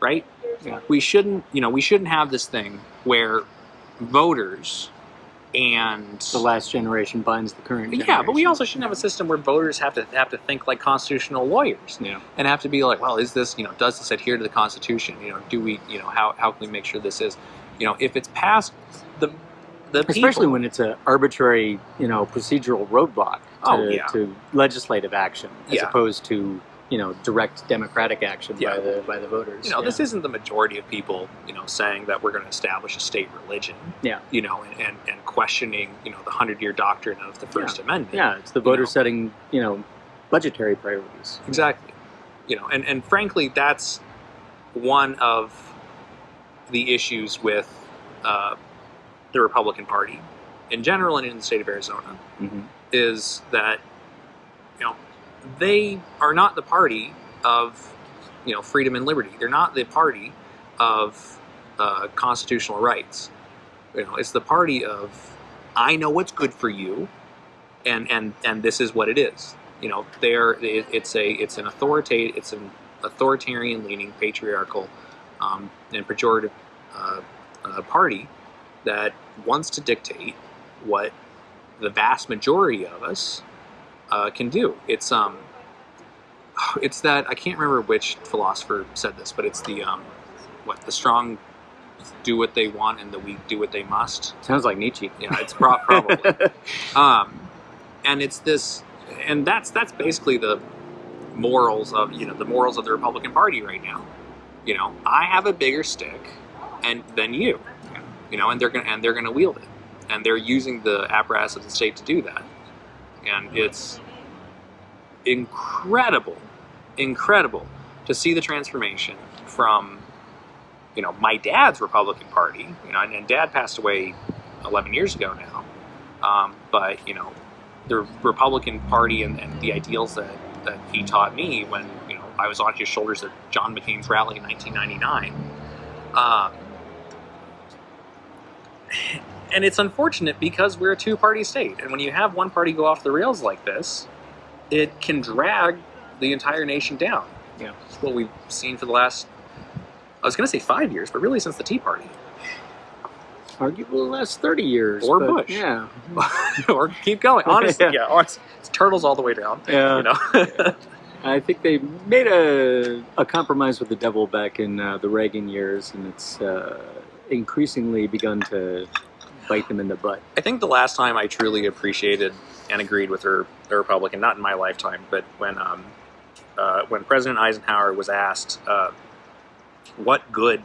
Right? Yeah. We shouldn't, you know, we shouldn't have this thing where voters and The last generation binds the current. Generation. yeah, but we also shouldn't have a system where voters have to have to think like constitutional lawyers Yeah. and have to be like, well, is this you know does this adhere to the Constitution? You know, do we you know how how can we make sure this is you know if it's passed the the Especially people, when it's an arbitrary, you know, procedural roadblock to, Oh, yeah. to legislative action, as Yeah. opposed to you know direct democratic action Yeah. by the by the voters. you know yeah. this isn't the majority of people you know saying that we're going to establish a state religion. Yeah. you know, and and, and questioning you know the hundred year doctrine of the First Amendment. yeah, it's the voters know. setting you know budgetary priorities. Exactly. You know, and, and frankly, that's one of the issues with uh, the Republican Party in general and in the state of Arizona Mm-hmm. is that, you know, they are not the party of, you know, freedom and liberty. They're not the party of uh, constitutional rights. You know, it's the party of, I know what's good for you, and and and this is what it is you know they're it, it's a it's an authoritative it's an authoritarian leaning patriarchal um, and pejorative uh, uh, party that wants to dictate what the vast majority of us uh, can do. It's um it's that i can't remember which philosopher said this but it's the um what the strong do what they want and the weak do what they must? Sounds like Nietzsche. yeah it's pro- probably. Um, and it's this and that's that's basically the morals of you know the morals of the republican party right now. You know i have a bigger stick and than you you know and they're gonna and they're gonna wield it. And they're using the apparatus of the state to do that. And it's incredible incredible to see the transformation from you know my dad's republican party you know and, and dad passed away 11 years ago now. Um, but you know, the Republican Party and, and the ideals that, that he taught me when you know I was on his shoulders at John McCain's rally in 1999. Um, and it's unfortunate because we're a two-party state, and when you have one party go off the rails like this, it can drag the entire nation down. Yeah. It's what we've seen for the last, I was going to say five years, but really since the Tea Party. Arguably the last 30 years. Or Bush. Yeah. or keep going. Honestly, Yeah. yeah, honestly, it's turtles all the way down. Yeah. You know? I think they made a, a compromise with the devil back in uh, the Reagan years, and it's uh, increasingly begun to bite them in the butt. I think the last time I truly appreciated and agreed with her, the Republican, not in my lifetime, but when um, uh, when President Eisenhower was asked uh, what good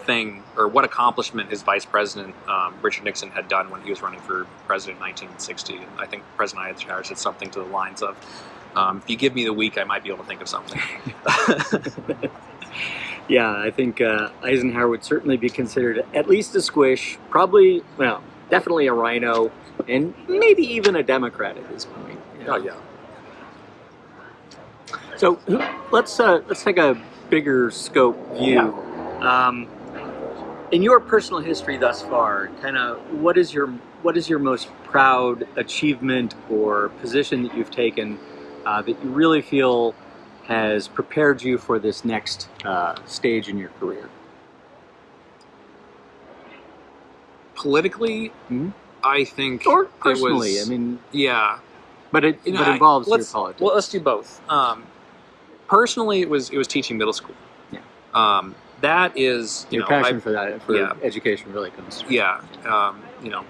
thing or what accomplishment his Vice President um, Richard Nixon had done when he was running for president in 1960, and I think President Eisenhower said something to the lines of, um, "If you give me the week, I might be able to think of something." Yeah, I think uh, Eisenhower would certainly be considered at least a squish, probably, well, definitely a RINO, and maybe even a Democrat at this point. you know. oh yeah. So let's uh, let's take a bigger scope view. Um, in your personal history thus far, kind of what is your what is your most proud achievement or position that you've taken uh, that you really feel has prepared you for this next uh, stage in your career? Politically, Mhm. I think Or personally, was- I mean, yeah. but it, You know, but I- involves your let's- politics. Well, let's do both. Um, personally, it was it was teaching middle school. Yeah. Um, that is you your know passion I've- for that, for yeah. education, really comes. through. yeah. Um, you know,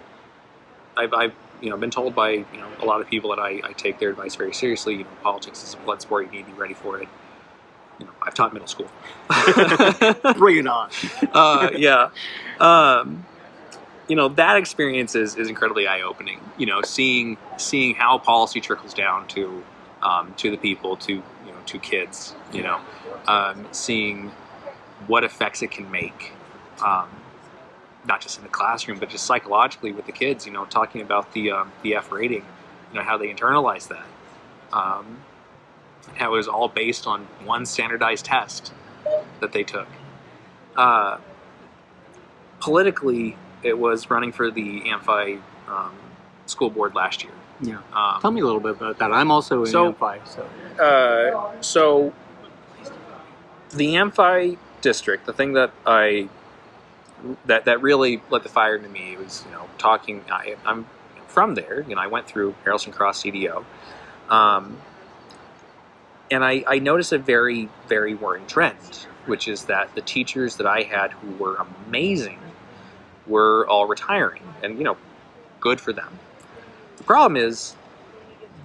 I've, I've you know been told by you know a lot of people that I, I take their advice very seriously. You know, politics is a blood sport. You need to be ready for it. You know, I've taught middle school. Bring it on. uh, yeah. Um, you know that experience is, is incredibly eye opening. You know, seeing seeing how policy trickles down to um, to the people, to you know, to kids. You know, um, seeing what effects it can make, um, not just in the classroom, but just psychologically with the kids. You know, talking about the um, the F rating, you know, how they internalize that. Um, how it was all based on one standardized test that they took. Uh, politically, it was running for the Amphi um, school board last year. Yeah. Um, Tell me a little bit about that. I'm also in So- Amphi, so uh, so the Amphi district, the thing that I that that really lit the fire into me was you know talking. I, I'm from there. You know, I went through Harelson Cross CDO, um, and I, I noticed a very very worrying trend, which is that the teachers that I had who were amazing were all retiring, and you know, good for them. The problem is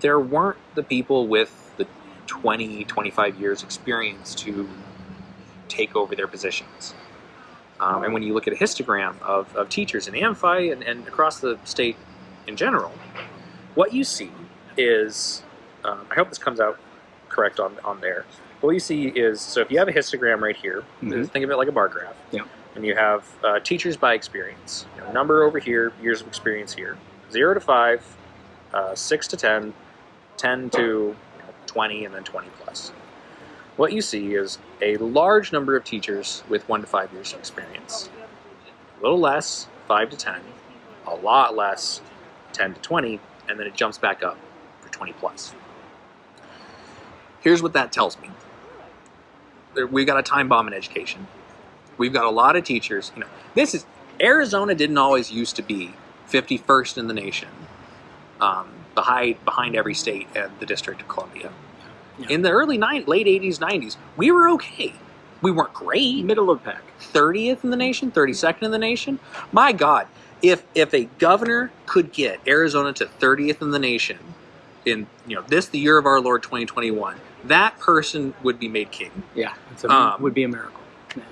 there weren't the people with the 20, 25 years experience to take over their positions. Um, and when you look at a histogram of, of teachers in Amphi and, and across the state in general, what you see is, um, I hope this comes out correct on, on there. What you see is, so if you have a histogram right here, Mhm. think of it like a bar graph. Yeah. And you have uh, teachers by experience. You know, number over here, years of experience here. Zero to five, uh, six to 10, 10 to you know, 20, and then 20 plus. What you see is a large number of teachers with one to five years of experience. A little less, five to 10, a lot less, 10 to 20, and then it jumps back up for 20 plus. Here's what that tells me. We've got a time bomb in education. We've got a lot of teachers. You know, this is Arizona didn't always used to be 51st in the nation, um, behind behind every state and the District of Columbia. Yeah. In the early nine, late 80s, 90s, we were okay. We weren't great. middle of the pack. 30th in the nation, 32nd in the nation. My God, if if a governor could get Arizona to 30th in the nation in you know this the year of our Lord 2021, that person would be made king. Yeah, it's a, Um, would be a miracle. Yeah.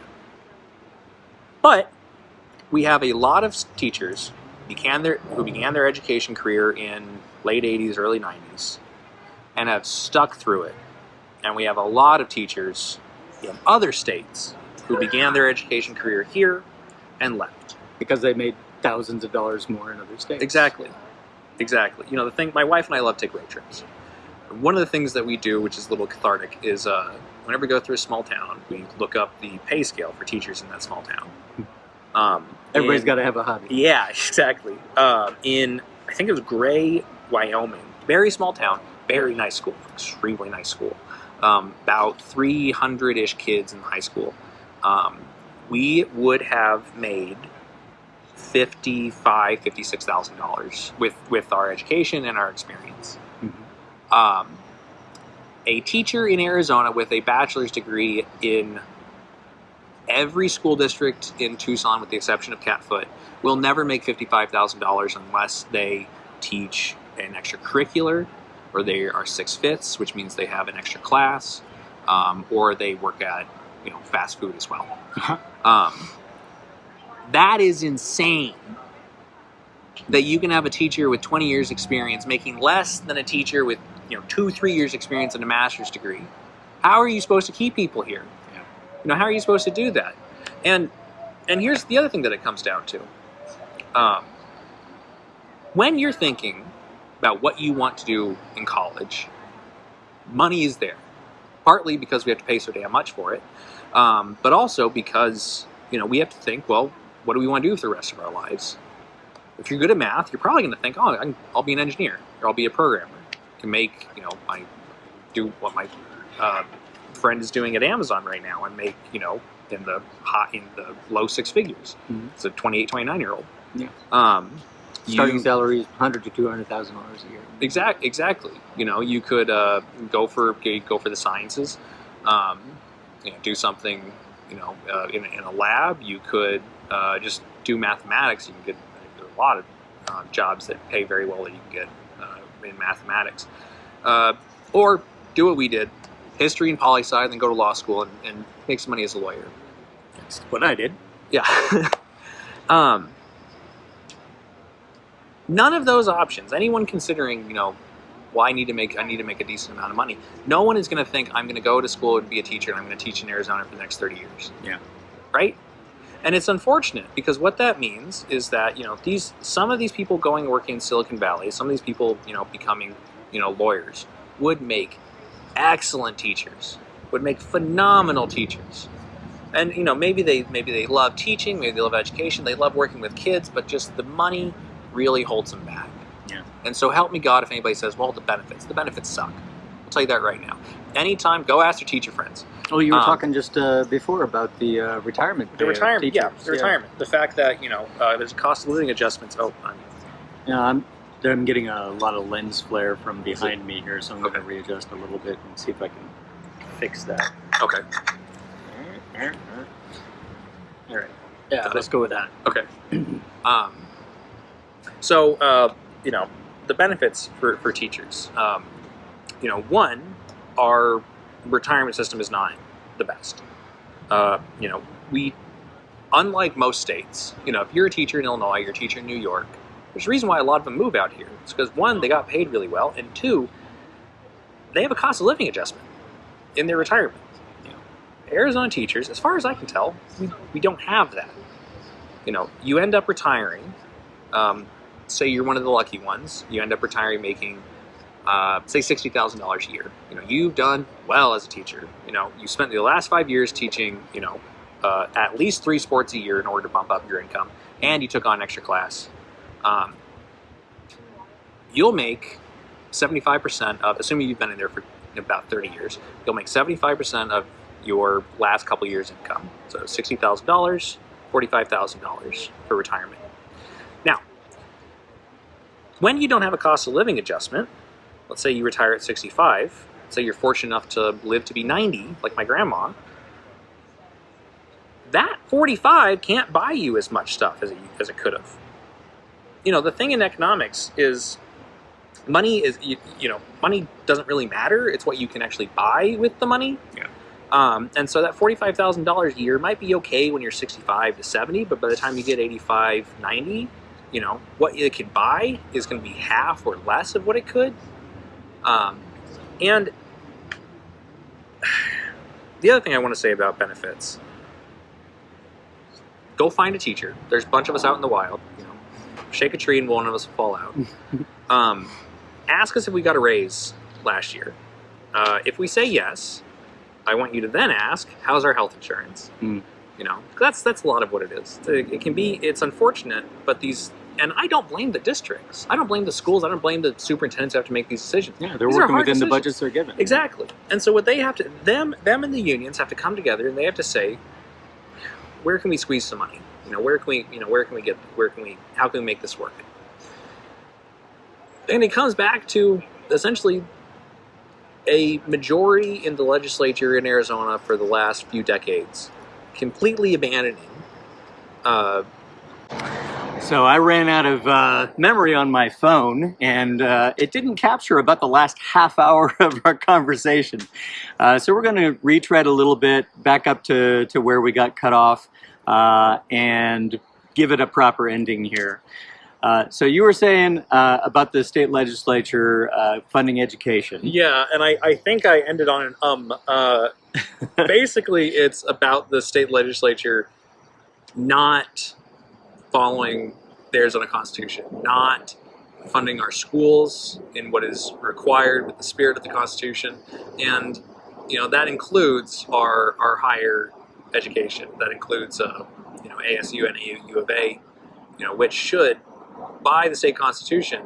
But we have a lot of teachers began their who began their education career in late 80s, early 90s, and have stuck through it. And we have a lot of teachers in other states who began their education career here and left. Because they made thousands of dollars more in other states. Exactly. exactly. You know, the thing. My wife and I love to take road trips. One of the things that we do, which is a little cathartic, is uh, whenever we go through a small town, we look up the pay scale for teachers in that small town. Um, Everybody's got to have a hobby. Yeah, exactly. Um, in I think it was Gray, Wyoming, very small town, very nice school, extremely nice school. Um, about 300 ish kids in high school. Um, we would have made fifty-five, fifty-six thousand dollars with with our education and our experience. Mhm. Um, a teacher in Arizona with a bachelor's degree in every school district in Tucson, with the exception of Catfoot, will never make fifty-five thousand dollars unless they teach an extracurricular, or they are six fifths, which means they have an extra class, um, or they work at you know fast food as well. Uh-huh. Um, that is insane. That you can have a teacher with 20 years experience making less than a teacher with you know two, three years experience and a master's degree. How are you supposed to keep people here? Yeah. You know, how are you supposed to do that? And and here's the other thing that it comes down to. Um, when you're thinking about what you want to do in college, money is there. Partly because we have to pay so damn much for it, um, but also because you know we have to think, well, what do we want to do for the rest of our lives? If you're good at math, you're probably going to think, oh, can, I'll be an engineer or I'll be a programmer. I can make you know my do what my uh, friend is doing at Amazon right now and make you know in the hot in the low six figures. Mhm. It's a 28, 29 year old. Yeah. Um, Starting you- salary is hundred to two hundred thousand dollars a year. Exact, exactly. You know, you could uh, go for go for the sciences, um, you know, do something, you know, uh, in, in a lab. You could uh, just do mathematics. You can get there are a lot of uh, jobs that pay very well that you can get uh, in mathematics, uh, or do what we did, history and poli sci, then go to law school and, and make some money as a lawyer. That's what I did. Yeah. um, none of those options. Anyone considering, you know, well, I need to make I need to make a decent amount of money. No one is going to think I'm going to go to school and be a teacher and I'm going to teach in Arizona for the next 30 years. Yeah. Right? And it's unfortunate because what that means is that, you know, these some of these people going working in Silicon Valley, some of these people, you know, becoming, you know, lawyers would make excellent teachers. Would make phenomenal teachers and you know maybe they maybe they love teaching maybe they love education they love working with kids but just the money really holds them back Yeah. and so help me god if anybody says well the benefits the benefits suck i'll tell you that right now anytime go ask your teacher friends Oh, you were Um, talking just uh, before about the uh, retirement. the retirement yeah teachers. the retirement the fact that you know uh, there's cost of living adjustments oh I'm, Yeah, I'm, I'm getting a lot of lens flare from behind me here, so I'm going to readjust a little bit and see if I can fix that. okay All right. Yeah, Got let's go with that. Okay. um, so, uh, you know, the benefits for, for teachers. Um, you know, one, our retirement system is not the best. Uh, you know, we, unlike most states, you know, if you're a teacher in Illinois, you're a teacher in New York, there's a reason why a lot of them move out here. It's because one, they got paid really well, and two, they have a cost of living adjustment in their retirement. You know, Arizona teachers, as far as I can tell, we, we don't have that you know, you end up retiring. Um, say you're one of the lucky ones. You end up retiring making, uh, say, sixty thousand dollars a year. You know, you've done well as a teacher. You know, you spent the last five years teaching. You know, uh, at least three sports a year in order to bump up your income, and you took on an extra class. Um, you'll make seventy-five percent of, assuming you've been in there for about thirty years, you'll make seventy-five percent of your last couple years' income. So sixty thousand dollars $45,000 for retirement. When you don't have a cost of living adjustment, let's say you retire at 65, say you're fortunate enough to live to be 90, like my grandma, that 45 can't buy you as much stuff as it, as it could have. You know, the thing in economics is money is, you, you know, money doesn't really matter. It's what you can actually buy with the money. Yeah. Um, and so that $45,000 a year might be okay when you're 65 to 70, but by the time you get 85, 90, you know, what it could buy is going to be half or less of what it could. Um, and the other thing I want to say about benefits go find a teacher. There's a bunch of us out in the wild. You know, shake a tree and one of us will fall out. Um, ask us if we got a raise last year. Uh, if we say yes, I want you to then ask, how's our health insurance? Hmm. You know, that's that's a lot of what it is. It, it can be, it's unfortunate, but these, and I don't blame the districts. I don't blame the schools. I don't blame the superintendents who have to make these decisions. Yeah, they're These working within the budgets they're given. Exactly. And so what they have to them them and the unions have to come together and they have to say, where can we squeeze some money? You know, where can we you know where can we get where can we how can we make this work? And it comes back to essentially a majority in the legislature in Arizona for the last few decades completely abandoning uh, So I ran out of uh, memory on my phone, and uh, it didn't capture about the last half hour of our conversation. Uh, so we're going to retread a little bit, back up to, to where we got cut off, uh, and give it a proper ending here. Uh, so you were saying uh, about the state legislature uh, funding education. Yeah, and I, I think I ended on an um. Uh, basically, it's about the state legislature not following the Arizona Constitution, not funding our schools in what is required with the spirit of the Constitution, and you know that includes our our higher education. That includes uh, you know ASU, and U of A, you know which should by the state constitution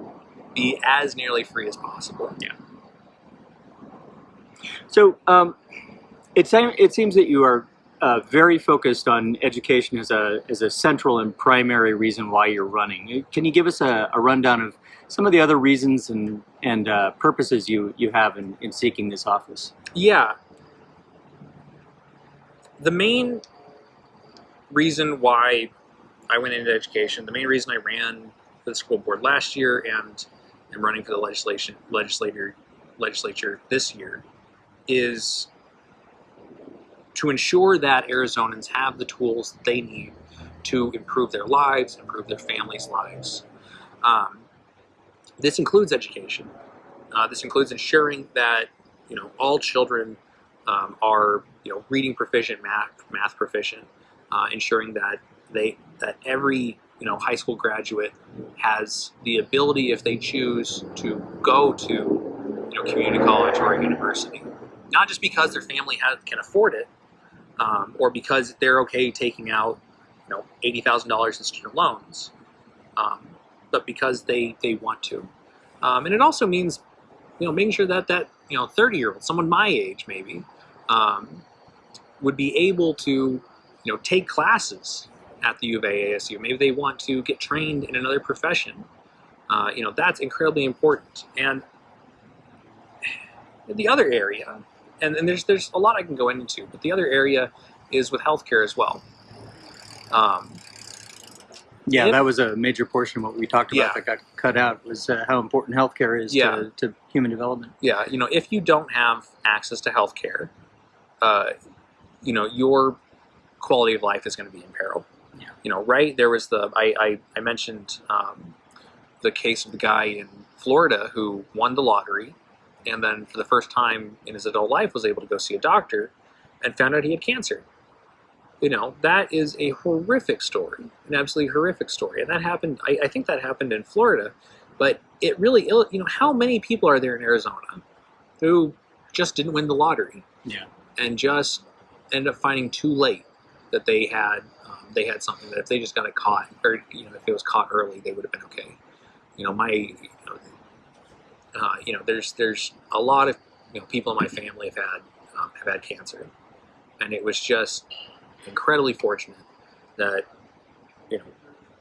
be as nearly free as possible. Yeah. So um, it, seem, it seems that you are uh, very focused on education as a, as a central and primary reason why you're running. Can you give us a, a rundown of some of the other reasons and, and uh, purposes you, you have in, in seeking this office? Yeah. The main reason why I went into education, the main reason I ran for the school board last year and am running for the legislation legislator legislature this year is to ensure that Arizonans have the tools that they need to improve their lives, improve their families' lives. Um, this includes education. Uh, this includes ensuring that you know all children um, are you know reading proficient, math math proficient, uh, ensuring that they that every you know high school graduate has the ability, if they choose, to go to you know community college or university, not just because their family has, can afford it, um, or because they're okay taking out you know eighty thousand dollars in student loans, um, but because they they want to, um, and it also means you know making sure that that you know 30 year old someone my age maybe um, would be able to you know take classes at the U of A ASU maybe they want to get trained in another profession. Uh, you know that's incredibly important. And the other area and, and there's there's a lot I can go into but the other area is with healthcare as well um, Yeah, that was a major portion of what we talked about Yeah. that got cut out was uh, how important healthcare is Yeah. to, to human development. yeah, you know, if you don't have access to healthcare, uh, you know, your quality of life is going to be in peril. Yeah. You know, right? There was the, I, I, I mentioned um, the case of the guy in Florida who won the lottery and then for the first time in his adult life was able to go see a doctor and found out he had cancer. You know, that is a horrific story, an absolutely horrific story. And that happened, I, I think that happened in Florida, but it really, you know, how many people are there in Arizona who just didn't win the lottery Yeah. and just ended up finding too late that they had um, they had something that if they just got it caught or you know if it was caught early they would have been okay. You know, my you know, uh, you know there's there's a lot of you know people in my family have had um, have had cancer, and it was just incredibly fortunate that you know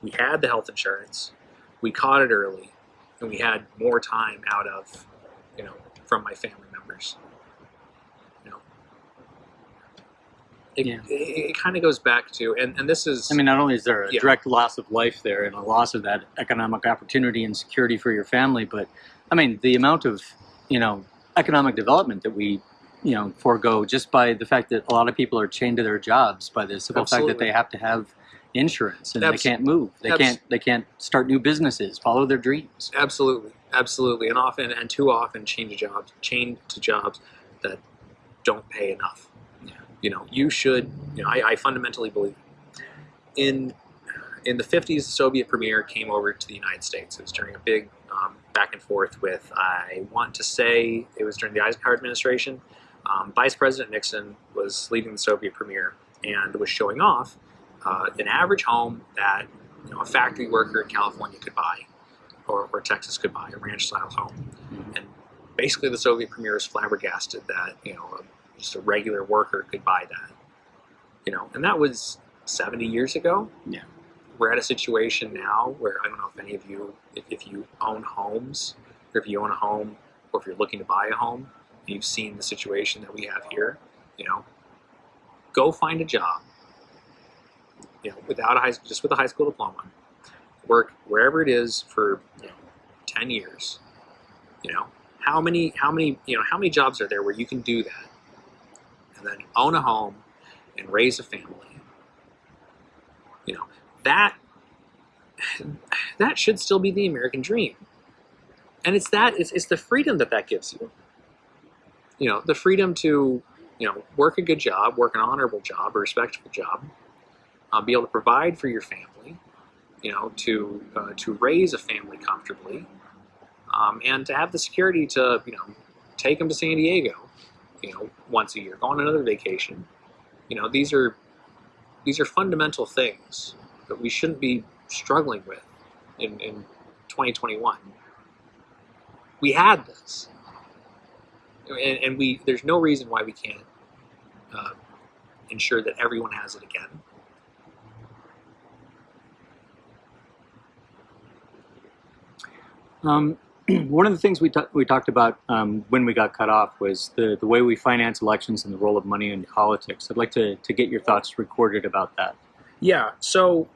we had the health insurance, we caught it early, and we had more time out of you know from my family members. You know, it, Yeah. it, it kind of goes back to and, and this is I mean, not only is there a Yeah. direct loss of life there and a loss of that economic opportunity and security for your family, but I mean, the amount of, you know, economic development that we, you know, forego just by the fact that a lot of people are chained to their jobs by the simple fact that they have to have insurance and Abs- they can't move. They abs- can't they can't start new businesses, follow their dreams. Absolutely, absolutely, and often and too often change jobs, chained to jobs that don't pay enough. Yeah. You know, you should. You know, I, I fundamentally believe in in the '50s, the Soviet premier came over to the United States. It was during a big um, back and forth with, I want to say it was during the Eisenhower administration. Um, Vice President Nixon was leading the Soviet premier and was showing off uh, an average home that you know, a factory worker in California could buy, or, or Texas could buy, a ranch-style home. Mhm. And basically, the Soviet premier was flabbergasted that you know just a regular worker could buy that. You know, and that was 70 years ago. Yeah. We're at a situation now where I don't know if any of you, if, if you own homes, or if you own a home, or if you're looking to buy a home, and you've seen the situation that we have here. You know, go find a job. You know, without a high, just with a high school diploma, work wherever it is for you know, 10 years. You know, how many, how many, you know, how many jobs are there where you can do that, and then own a home and raise a family? That that should still be the American dream, and it's that it's, it's the freedom that that gives you. You know, the freedom to you know work a good job, work an honorable job, a respectable job, uh, be able to provide for your family, you know, to uh, to raise a family comfortably, um, and to have the security to you know take them to San Diego, you know, once a year, go on another vacation. You know, these are these are fundamental things that we shouldn't be struggling with in, in 2021. We had this, and, and we there's no reason why we can't uh, ensure that everyone has it again. Um, one of the things we, we talked about um, when we got cut off was the, the way we finance elections and the role of money in politics. I'd like to, to get your thoughts recorded about that. Yeah. So,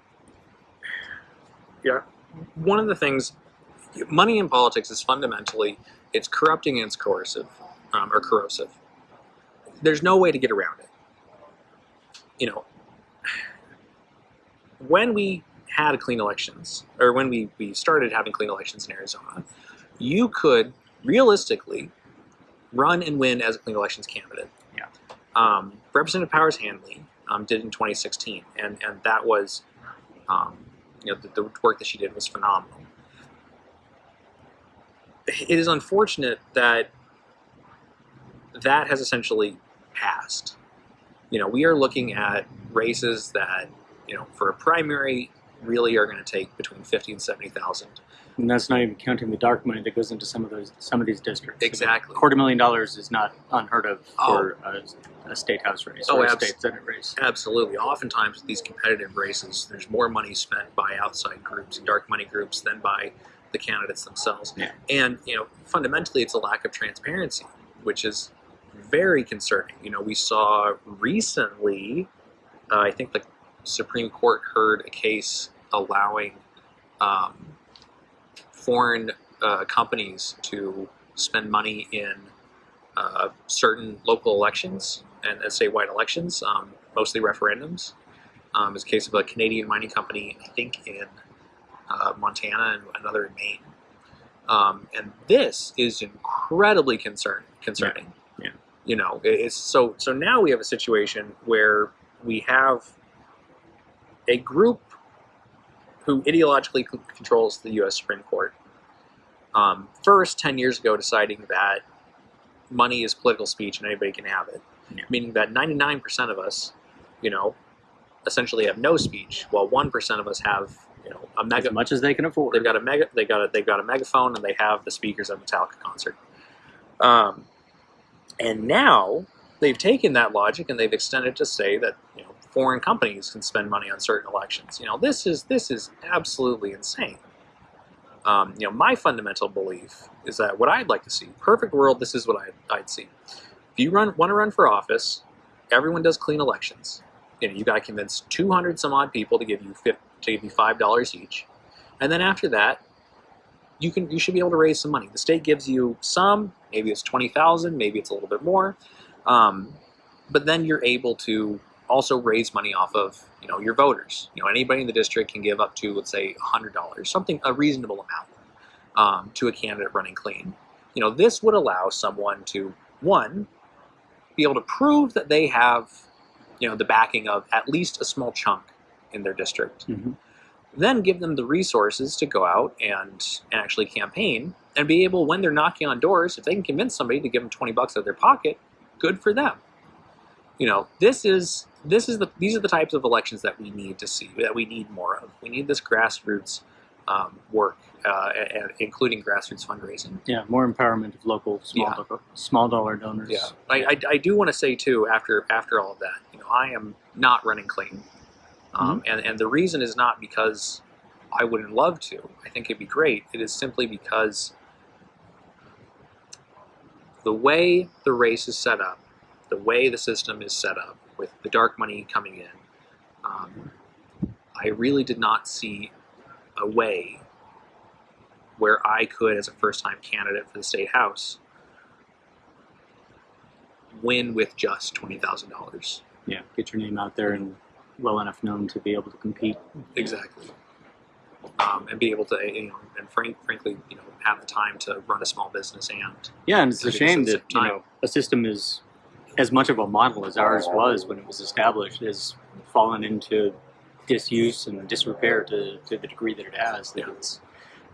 yeah, one of the things, money in politics is fundamentally it's corrupting and it's coercive um, or corrosive. There's no way to get around it. You know, when we had clean elections, or when we, we started having clean elections in Arizona, you could realistically run and win as a clean elections candidate. Yeah. Um, Representative Powers Hannley um, did in 2016, and and that was, um, you know, the, the work that she did was phenomenal. It is unfortunate that that has essentially passed. You know, we are looking at races that, you know, for a primary, really are going to take between fifty and seventy thousand. And that's not even counting the dark money that goes into some of those some of these districts. Exactly. A quarter million dollars is not unheard of for a, a state house race Oh, or a state senate race. Absolutely. Oftentimes, with these competitive races, there's more money spent by outside groups and dark money groups than by the candidates themselves. Yeah. And you know, fundamentally, it's a lack of transparency, which is very concerning. You know, we saw recently, uh, I think the Supreme Court heard a case allowing um, foreign uh, companies to spend money in uh, certain local elections and, and statewide elections, um, mostly referendums. Um, it's a case of a Canadian mining company, I think in uh, Montana and another in Maine. Um, and this is incredibly concern, concerning. Yeah. You know, it's so so now we have a situation where we have a group who ideologically controls the U.S. Supreme Court. Um, first, ten years ago, deciding that money is political speech and anybody can have it, Yeah. meaning that ninety-nine percent of us, you know, essentially have no speech, while one percent of us have, you know, a mega As much as they can afford. They've got a mega. They got a. They've got a megaphone, and they have the speakers at Metallica concert. Um, and now they've taken that logic and they've extended to say that you know foreign companies can spend money on certain elections. You know this is this is absolutely insane. Um, you know my fundamental belief is that what I'd like to see, perfect world, this is what I'd, I'd see. If you run want to run for office, everyone does clean elections. You know you got to convince 200 some odd people to give you 50, to give you five dollars each, and then after that, you can you should be able to raise some money. The state gives you some, maybe it's twenty thousand, maybe it's a little bit more, um, but then you're able to also raise money off of you know your voters. You know anybody in the district can give up to let's say hundred dollars, something a reasonable amount um, to a candidate running clean. You know this would allow someone to one be able to prove that they have you know the backing of at least a small chunk in their district Mhm. then give them the resources to go out and, and actually campaign and be able, when they're knocking on doors, if they can convince somebody to give them 20 bucks out of their pocket, good for them. You know, this is this is the these are the types of elections that we need to see that we need more of. We need this grassroots um, work, uh, and, including grassroots fundraising. Yeah, more empowerment of local small Yeah. dollar, small dollar donors. Yeah, I, I, I do want to say too after after all of that, you know, I am not running clean, um, and and the reason is not because I wouldn't love to. I think it'd be great. It is simply because the way the race is set up, the way the system is set up, with the dark money coming in, um, I really did not see a way where I could, as a first-time candidate for the state house, win with just twenty thousand dollars. yeah. Get your name out there and well enough known to be able to compete. Exactly. Um, and be able to, you know, and frank, frankly, you know, have the time to run a small business and Yeah, and it's a shame that you know a system is as much of a model as ours was when it was established has fallen into disuse and disrepair to, to the degree that it has. That it's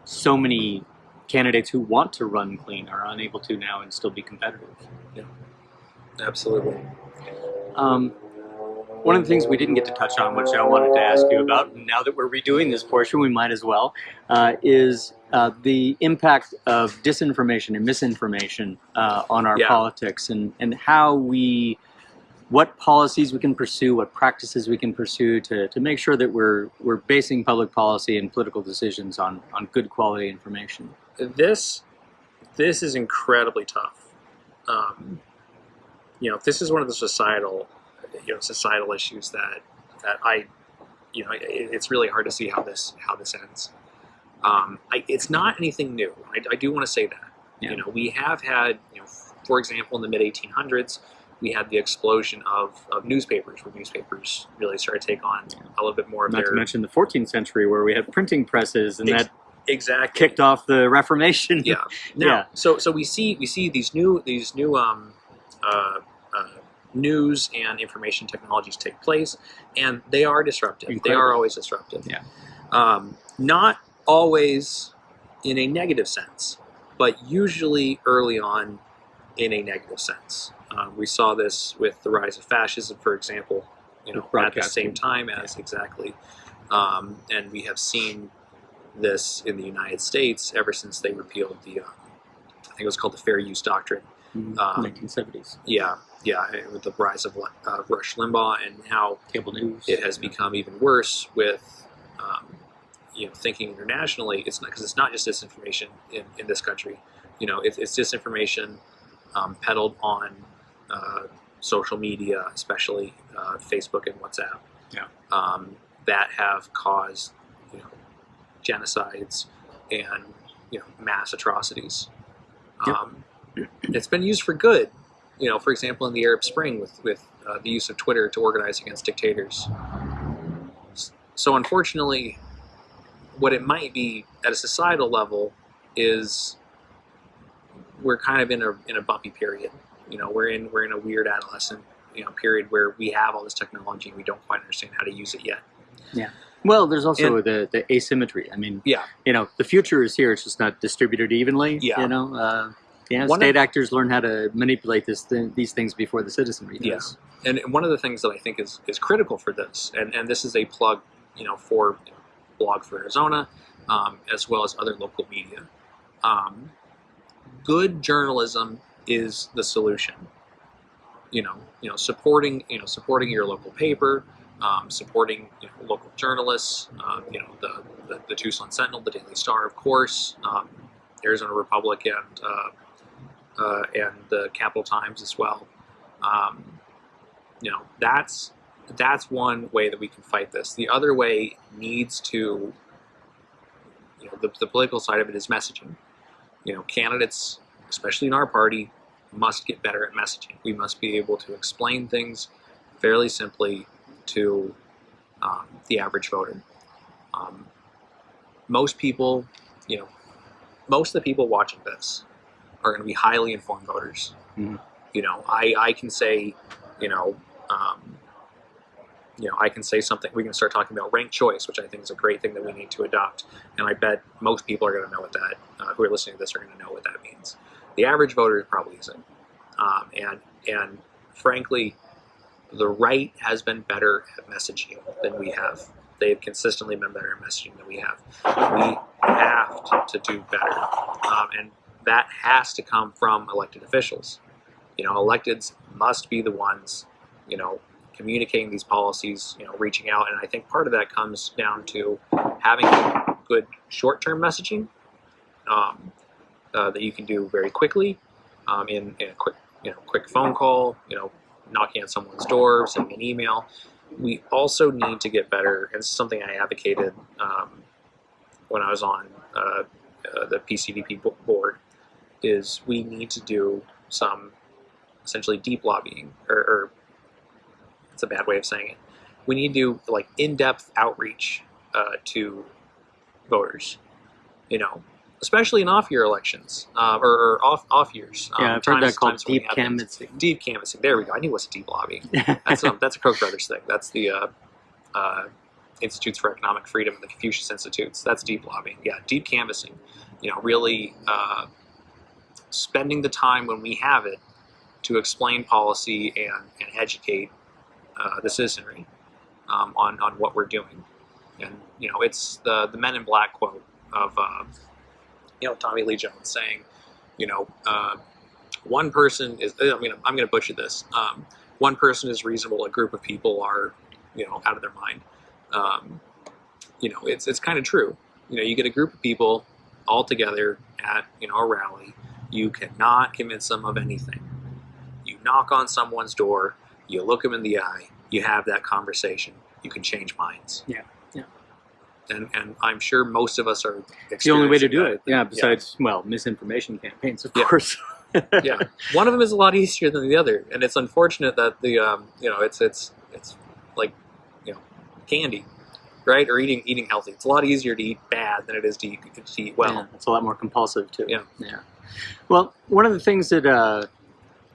so many candidates who want to run clean are unable to now and still be competitive. Yeah, absolutely. Um, one of the things we didn't get to touch on, which I wanted to ask you about, now that we're redoing this portion, we might as well, uh, is uh, the impact of disinformation and misinformation uh, on our Yeah. politics, and and how we, what policies we can pursue, what practices we can pursue to, to make sure that we're we're basing public policy and political decisions on on good quality information. This, this is incredibly tough. Um, you know, this is one of the societal, you know, societal issues that that I, you know, it, it's really hard to see how this how this ends. Um, I, it's not anything new. I, I do want to say that. Yeah. You know, we have had, you know, for example, in the mid 1800s, we had the explosion of, of newspapers, where newspapers really started to take on Yeah. a little bit more of Not their to mention the 14th century, where we had printing presses, and Ex- that exactly kicked off the Reformation. yeah. Now, Yeah. so so we see we see these new these new um, uh, uh, news and information technologies take place, and they are disruptive. They are always disruptive. Yeah. Um, not always in a negative sense, but usually early on in a negative sense. Um, we saw this with the rise of fascism, for example. You know, at the same time as exactly, um, and we have seen this in the United States ever since they repealed the, um, I think it was called the Fair Use Doctrine. Mhm. Um, 1970s. Yeah, yeah, with the rise of uh, Rush Limbaugh and how Cable news. it has become even worse with, um, you know, thinking internationally. It's not because it's not just disinformation in, in this country. You know, it's, it's disinformation um, peddled on uh, social media, especially uh, Facebook and WhatsApp. Yeah. Um, that have caused, you know, genocides and you know mass atrocities. Yep. Um, it's been used for good. You know, for example, in the Arab Spring with with uh, the use of Twitter to organize against dictators. So unfortunately, what it might be at a societal level is we're kind of in a in a bumpy period. You know, we're in we're in a weird adolescent you know period where we have all this technology and we don't quite understand how to use it yet. Yeah. Well, there's also the, the asymmetry. I mean, Yeah. you know, the future is here. It's just not distributed evenly. Yeah. You know, uh, yeah, One state of- actors learn how to manipulate this th- these things before the citizenry Yeah. does. And one of the things that I think is, is critical for this, and, and this is a plug, you know, for Blog for Arizona, um, as well as other local media. Um, good journalism is the solution. You know, you know, supporting, you know, supporting your local paper, um, supporting you know, local journalists. Um, you know, the, the the Tucson Sentinel, the Daily Star, of course, um, Arizona Republic, and uh, uh, and the Capitol Times as well. Um, you know that's that's one way that we can fight this. The other way needs to you know the, the political side of it is messaging. You know candidates especially in our party must get better at messaging. We must be able to explain things fairly simply to um, the average voter. Um, most people you know most of the people watching this are going to be highly informed voters. Mhm. you know I, I can say you know, um, you know, I can say something. We can start talking about ranked choice, which I think is a great thing that we need to adopt. And I bet most people are going to know what that, uh, who are listening to this, are going to know what that means. The average voter probably isn't. Um, and and frankly, the right has been better at messaging than we have. They have consistently been better at messaging than we have. We have to do better, um, and that has to come from elected officials. You know, electeds must be the ones, you know, communicating these policies, you know, reaching out, and I think part of that comes down to having good short-term messaging um, uh, that you can do very quickly um, in, in a quick, you know, quick phone call, you know, knocking on someone's door, sending an email. We also need to get better, and something I advocated um, when I was on uh, uh, the PCDP board, is we need to do some essentially deep lobbying, or, or it's a bad way of saying it. We need to do like in-depth outreach uh, to voters, you know, especially in off-year elections uh, or, or, off off years. Um, yeah, I've heard that called deep canvassing. Deep canvassing. There we go. I knew it was a deep lobbying. That's um, that's a Koch brothers thing. That's the uh, uh, Institutes for Economic Freedom and the Confucius Institutes. That's deep lobbying. Yeah, deep canvassing. You know, really uh, spending the time when we have it to explain policy and, and educate uh, the citizenry um, on on what we're doing. And you know, it's the the Men in Black quote of uh, you know Tommy Lee Jones saying, you know, uh, one person is. I mean, I'm going to butcher this. Um, one person is reasonable. A group of people are, you know, out of their mind. Um, you know, it's it's kind of true. You know, you get a group of people all together at you know a rally. You cannot convince them of anything. You knock on someone's door. You look them in the eye. You have that conversation. You can change minds. Yeah and and I'm sure most of us are. the only way to do that. it. Yeah. Besides, yeah. well, misinformation campaigns, of yeah. course. yeah, one of them is a lot easier than the other, and it's unfortunate that the um, you know it's it's it's like you know candy, right? Or eating eating healthy. It's a lot easier to eat bad than it is to eat, to eat well. Yeah, it's a lot more compulsive too. Yeah, yeah. Well, one of the things that uh,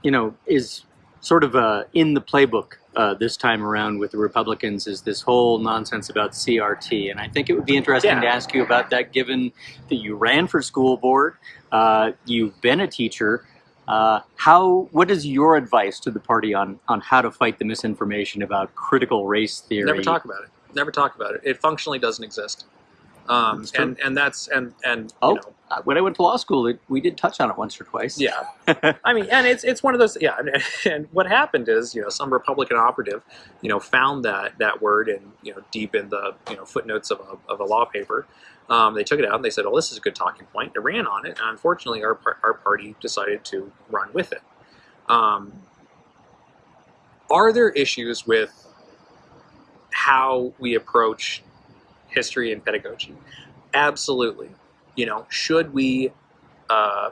you know is sort of uh, in the playbook uh, this time around with the Republicans is this whole nonsense about CRT. And I think it would be interesting yeah. to ask you about that given that you ran for school board, uh, you've been a teacher. Uh, how? What is your advice to the party on, on how to fight the misinformation about critical race theory? Never talk about it. Never talk about it. It functionally doesn't exist. Um, and and that's and and oh, you know, when I went to law school, it, we did touch on it once or twice. Yeah, I mean, and it's it's one of those. Yeah, and what happened is, you know, some Republican operative, you know, found that that word and you know deep in the you know footnotes of a of a law paper. Um, they took it out and they said, "Oh, this is a good talking point." They ran on it, and unfortunately, our our party decided to run with it. Um, are there issues with how we approach history and pedagogy? Absolutely. You know, should we, uh,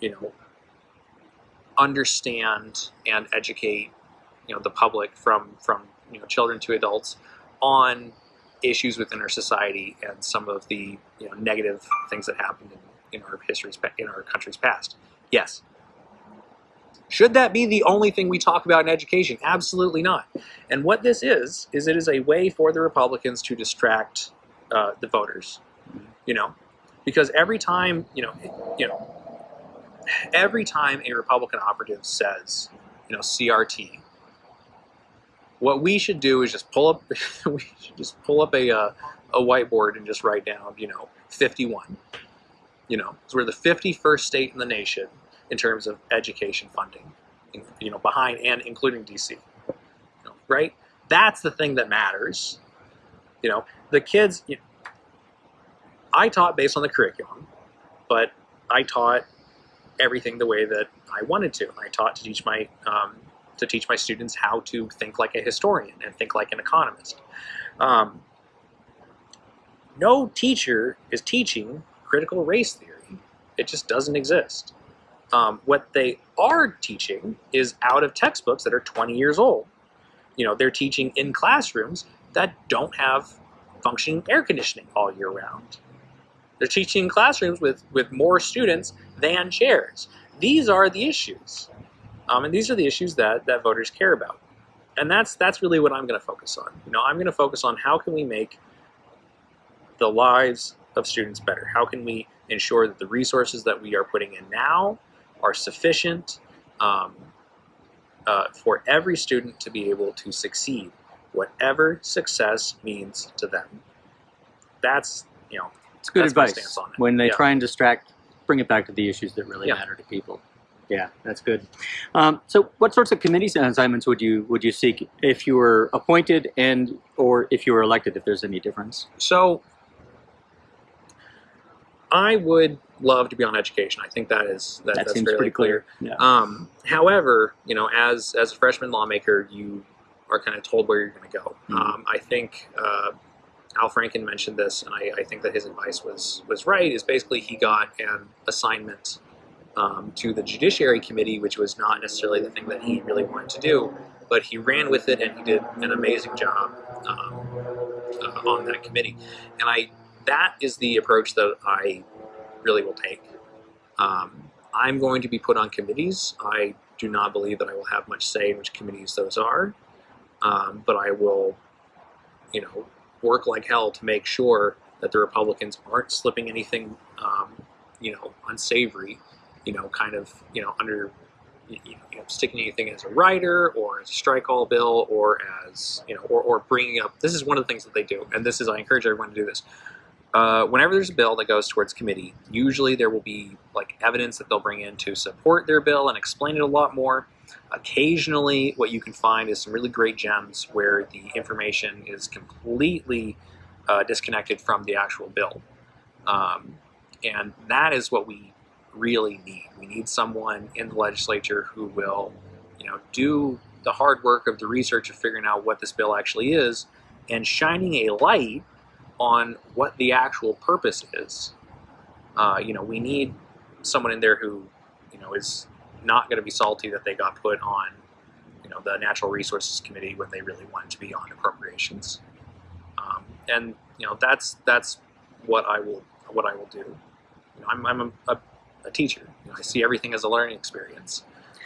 you know, understand and educate, you know, the public from from you know children to adults on issues within our society and some of the you know negative things that happened in, in our history's in our country's past? Yes. Should that be the only thing we talk about in education? Absolutely not. And what this is, is it is a way for the Republicans to distract uh, the voters, you know, because every time, you know, you know, every time a Republican operative says, you know, CRT, what we should do is just pull up, we should just pull up a, uh, a whiteboard and just write down, you know, 51. You know, so we're the 51st state in the nation in terms of education funding, you know, behind and including DC, you know, right? That's the thing that matters. You know, the kids, you know, I taught based on the curriculum, but I taught everything the way that I wanted to. I taught to teach my um, to teach my students how to think like a historian and think like an economist. Um, no teacher is teaching critical race theory. It just doesn't exist. Um, what they are teaching is out of textbooks that are 20 years old. You know, they're teaching in classrooms that don't have functioning air conditioning all year round. They're teaching in classrooms with, with more students than chairs. These are the issues. Um, and these are the issues that, that voters care about. and that's that's really what I'm going to focus on. You know, I'm going to focus on how can we make the lives of students better. How can we ensure that the resources that we are putting in now are sufficient um, uh, for every student to be able to succeed, whatever success means to them. That's you know It's good That's advice. it. When they Yeah. try and distract, bring it back to the issues that really Yeah. matter to people. Yeah, that's good. Um, so, what sorts of committee assignments would you would you seek if you were appointed and or if you were elected? If there's any difference. So I would love to be on education. I think that is that, That that's seems fairly pretty clear. clear. Yeah. Um, however, you know, as as a freshman lawmaker, you are kind of told where you're going to go. Mhm. Um, I think uh, Al Franken mentioned this, and I, I think that his advice was was right. Is basically he got an assignment um, to the Judiciary Committee, which was not necessarily the thing that he really wanted to do, but he ran with it, and he did an amazing job um, uh, on that committee. And I that is the approach that I really will take. Um, I'm going to be put on committees. I do not believe that I will have much say in which committees those are, um, but I will, you know, work like hell to make sure that the Republicans aren't slipping anything, um, you know, unsavory, you know, kind of, you know, under, you know, sticking anything as a rider or as a strike all bill or as, you know, or, or bringing up. This is one of the things that they do, and this is I encourage everyone to do this uh, whenever there's a bill that goes towards committee, usually there will be like evidence that they'll bring in to support their bill and explain it a lot more. Occasionally, what you can find is some really great gems where the information is completely uh, disconnected from the actual bill. Um, and that is what we really need. We need someone in the legislature who will, you know, do the hard work of the research of figuring out what this bill actually is and shining a light on what the actual purpose is. Uh, you know, we need someone in there who, you know, is not going to be salty that they got put on, you know, the Natural Resources Committee when they really wanted to be on appropriations. Um, and you know, that's that's what I will what I will do. You know, I'm, I'm a, a, a teacher. You know, I see everything as a learning experience.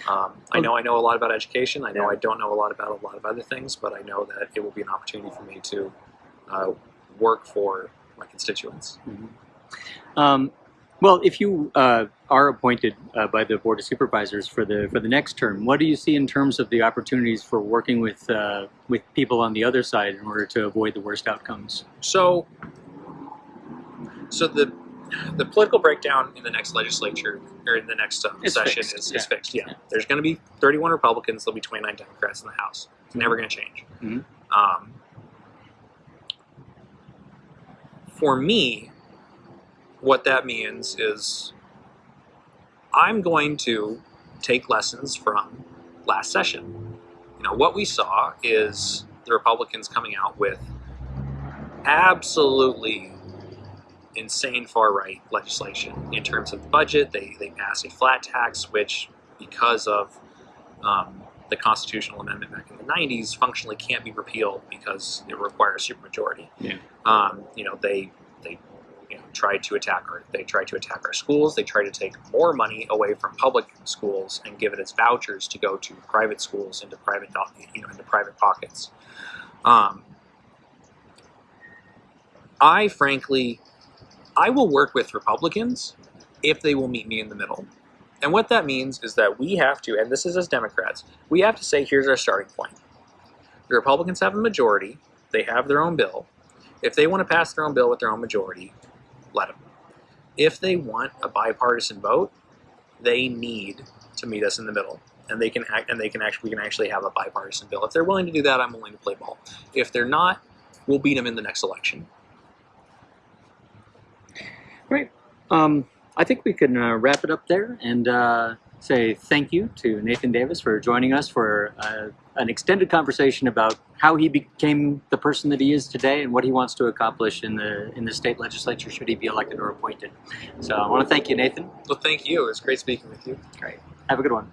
Um, I know I know a lot about education. I know Yeah. I don't know a lot about a lot of other things, but I know that it will be an opportunity for me to uh, work for my constituents. Um, well, if you uh, are appointed uh, by the Board of Supervisors for the for the next term, what do you see in terms of the opportunities for working with uh, with people on the other side in order to avoid the worst outcomes? So, so the the political breakdown in the next legislature or in the next um, session fixed, is, yeah. is fixed. Yeah, Yeah. there's going to be 31 Republicans. There'll be 29 Democrats in the House. It's never going to change. Mhm. Um, for me, what that means is I'm going to take lessons from last session. You know, what we saw is the Republicans coming out with absolutely insane far right legislation in terms of budget. They, they passed a flat tax, which, because of um, the constitutional amendment back in the 90s, functionally can't be repealed because it requires supermajority. Yeah. Um, you know, they they you know, tried to attack our they tried to attack our schools. They tried to take more money away from public schools and give it as vouchers to go to private schools into private you know into private pockets. Um, I frankly, I will work with Republicans if they will meet me in the middle. And what that means is that we have to, and this is as Democrats, we have to say, here's our starting point. The Republicans have a majority, they have their own bill. If they want to pass their own bill with their own majority, let them. If they want a bipartisan vote, they need to meet us in the middle. And they can act, and they can actually, we can actually have a bipartisan bill. If they're willing to do that, I'm willing to play ball. If they're not, we'll beat them in the next election. Great. Um, I think we can uh, wrap it up there and uh, say thank you to Nathan Davis for joining us for uh, an extended conversation about how he became the person that he is today and what he wants to accomplish in the in the state legislature should he be elected or appointed. So I want to thank you, Nathan. Well, thank you. It was great speaking with you. Great. Have a good one.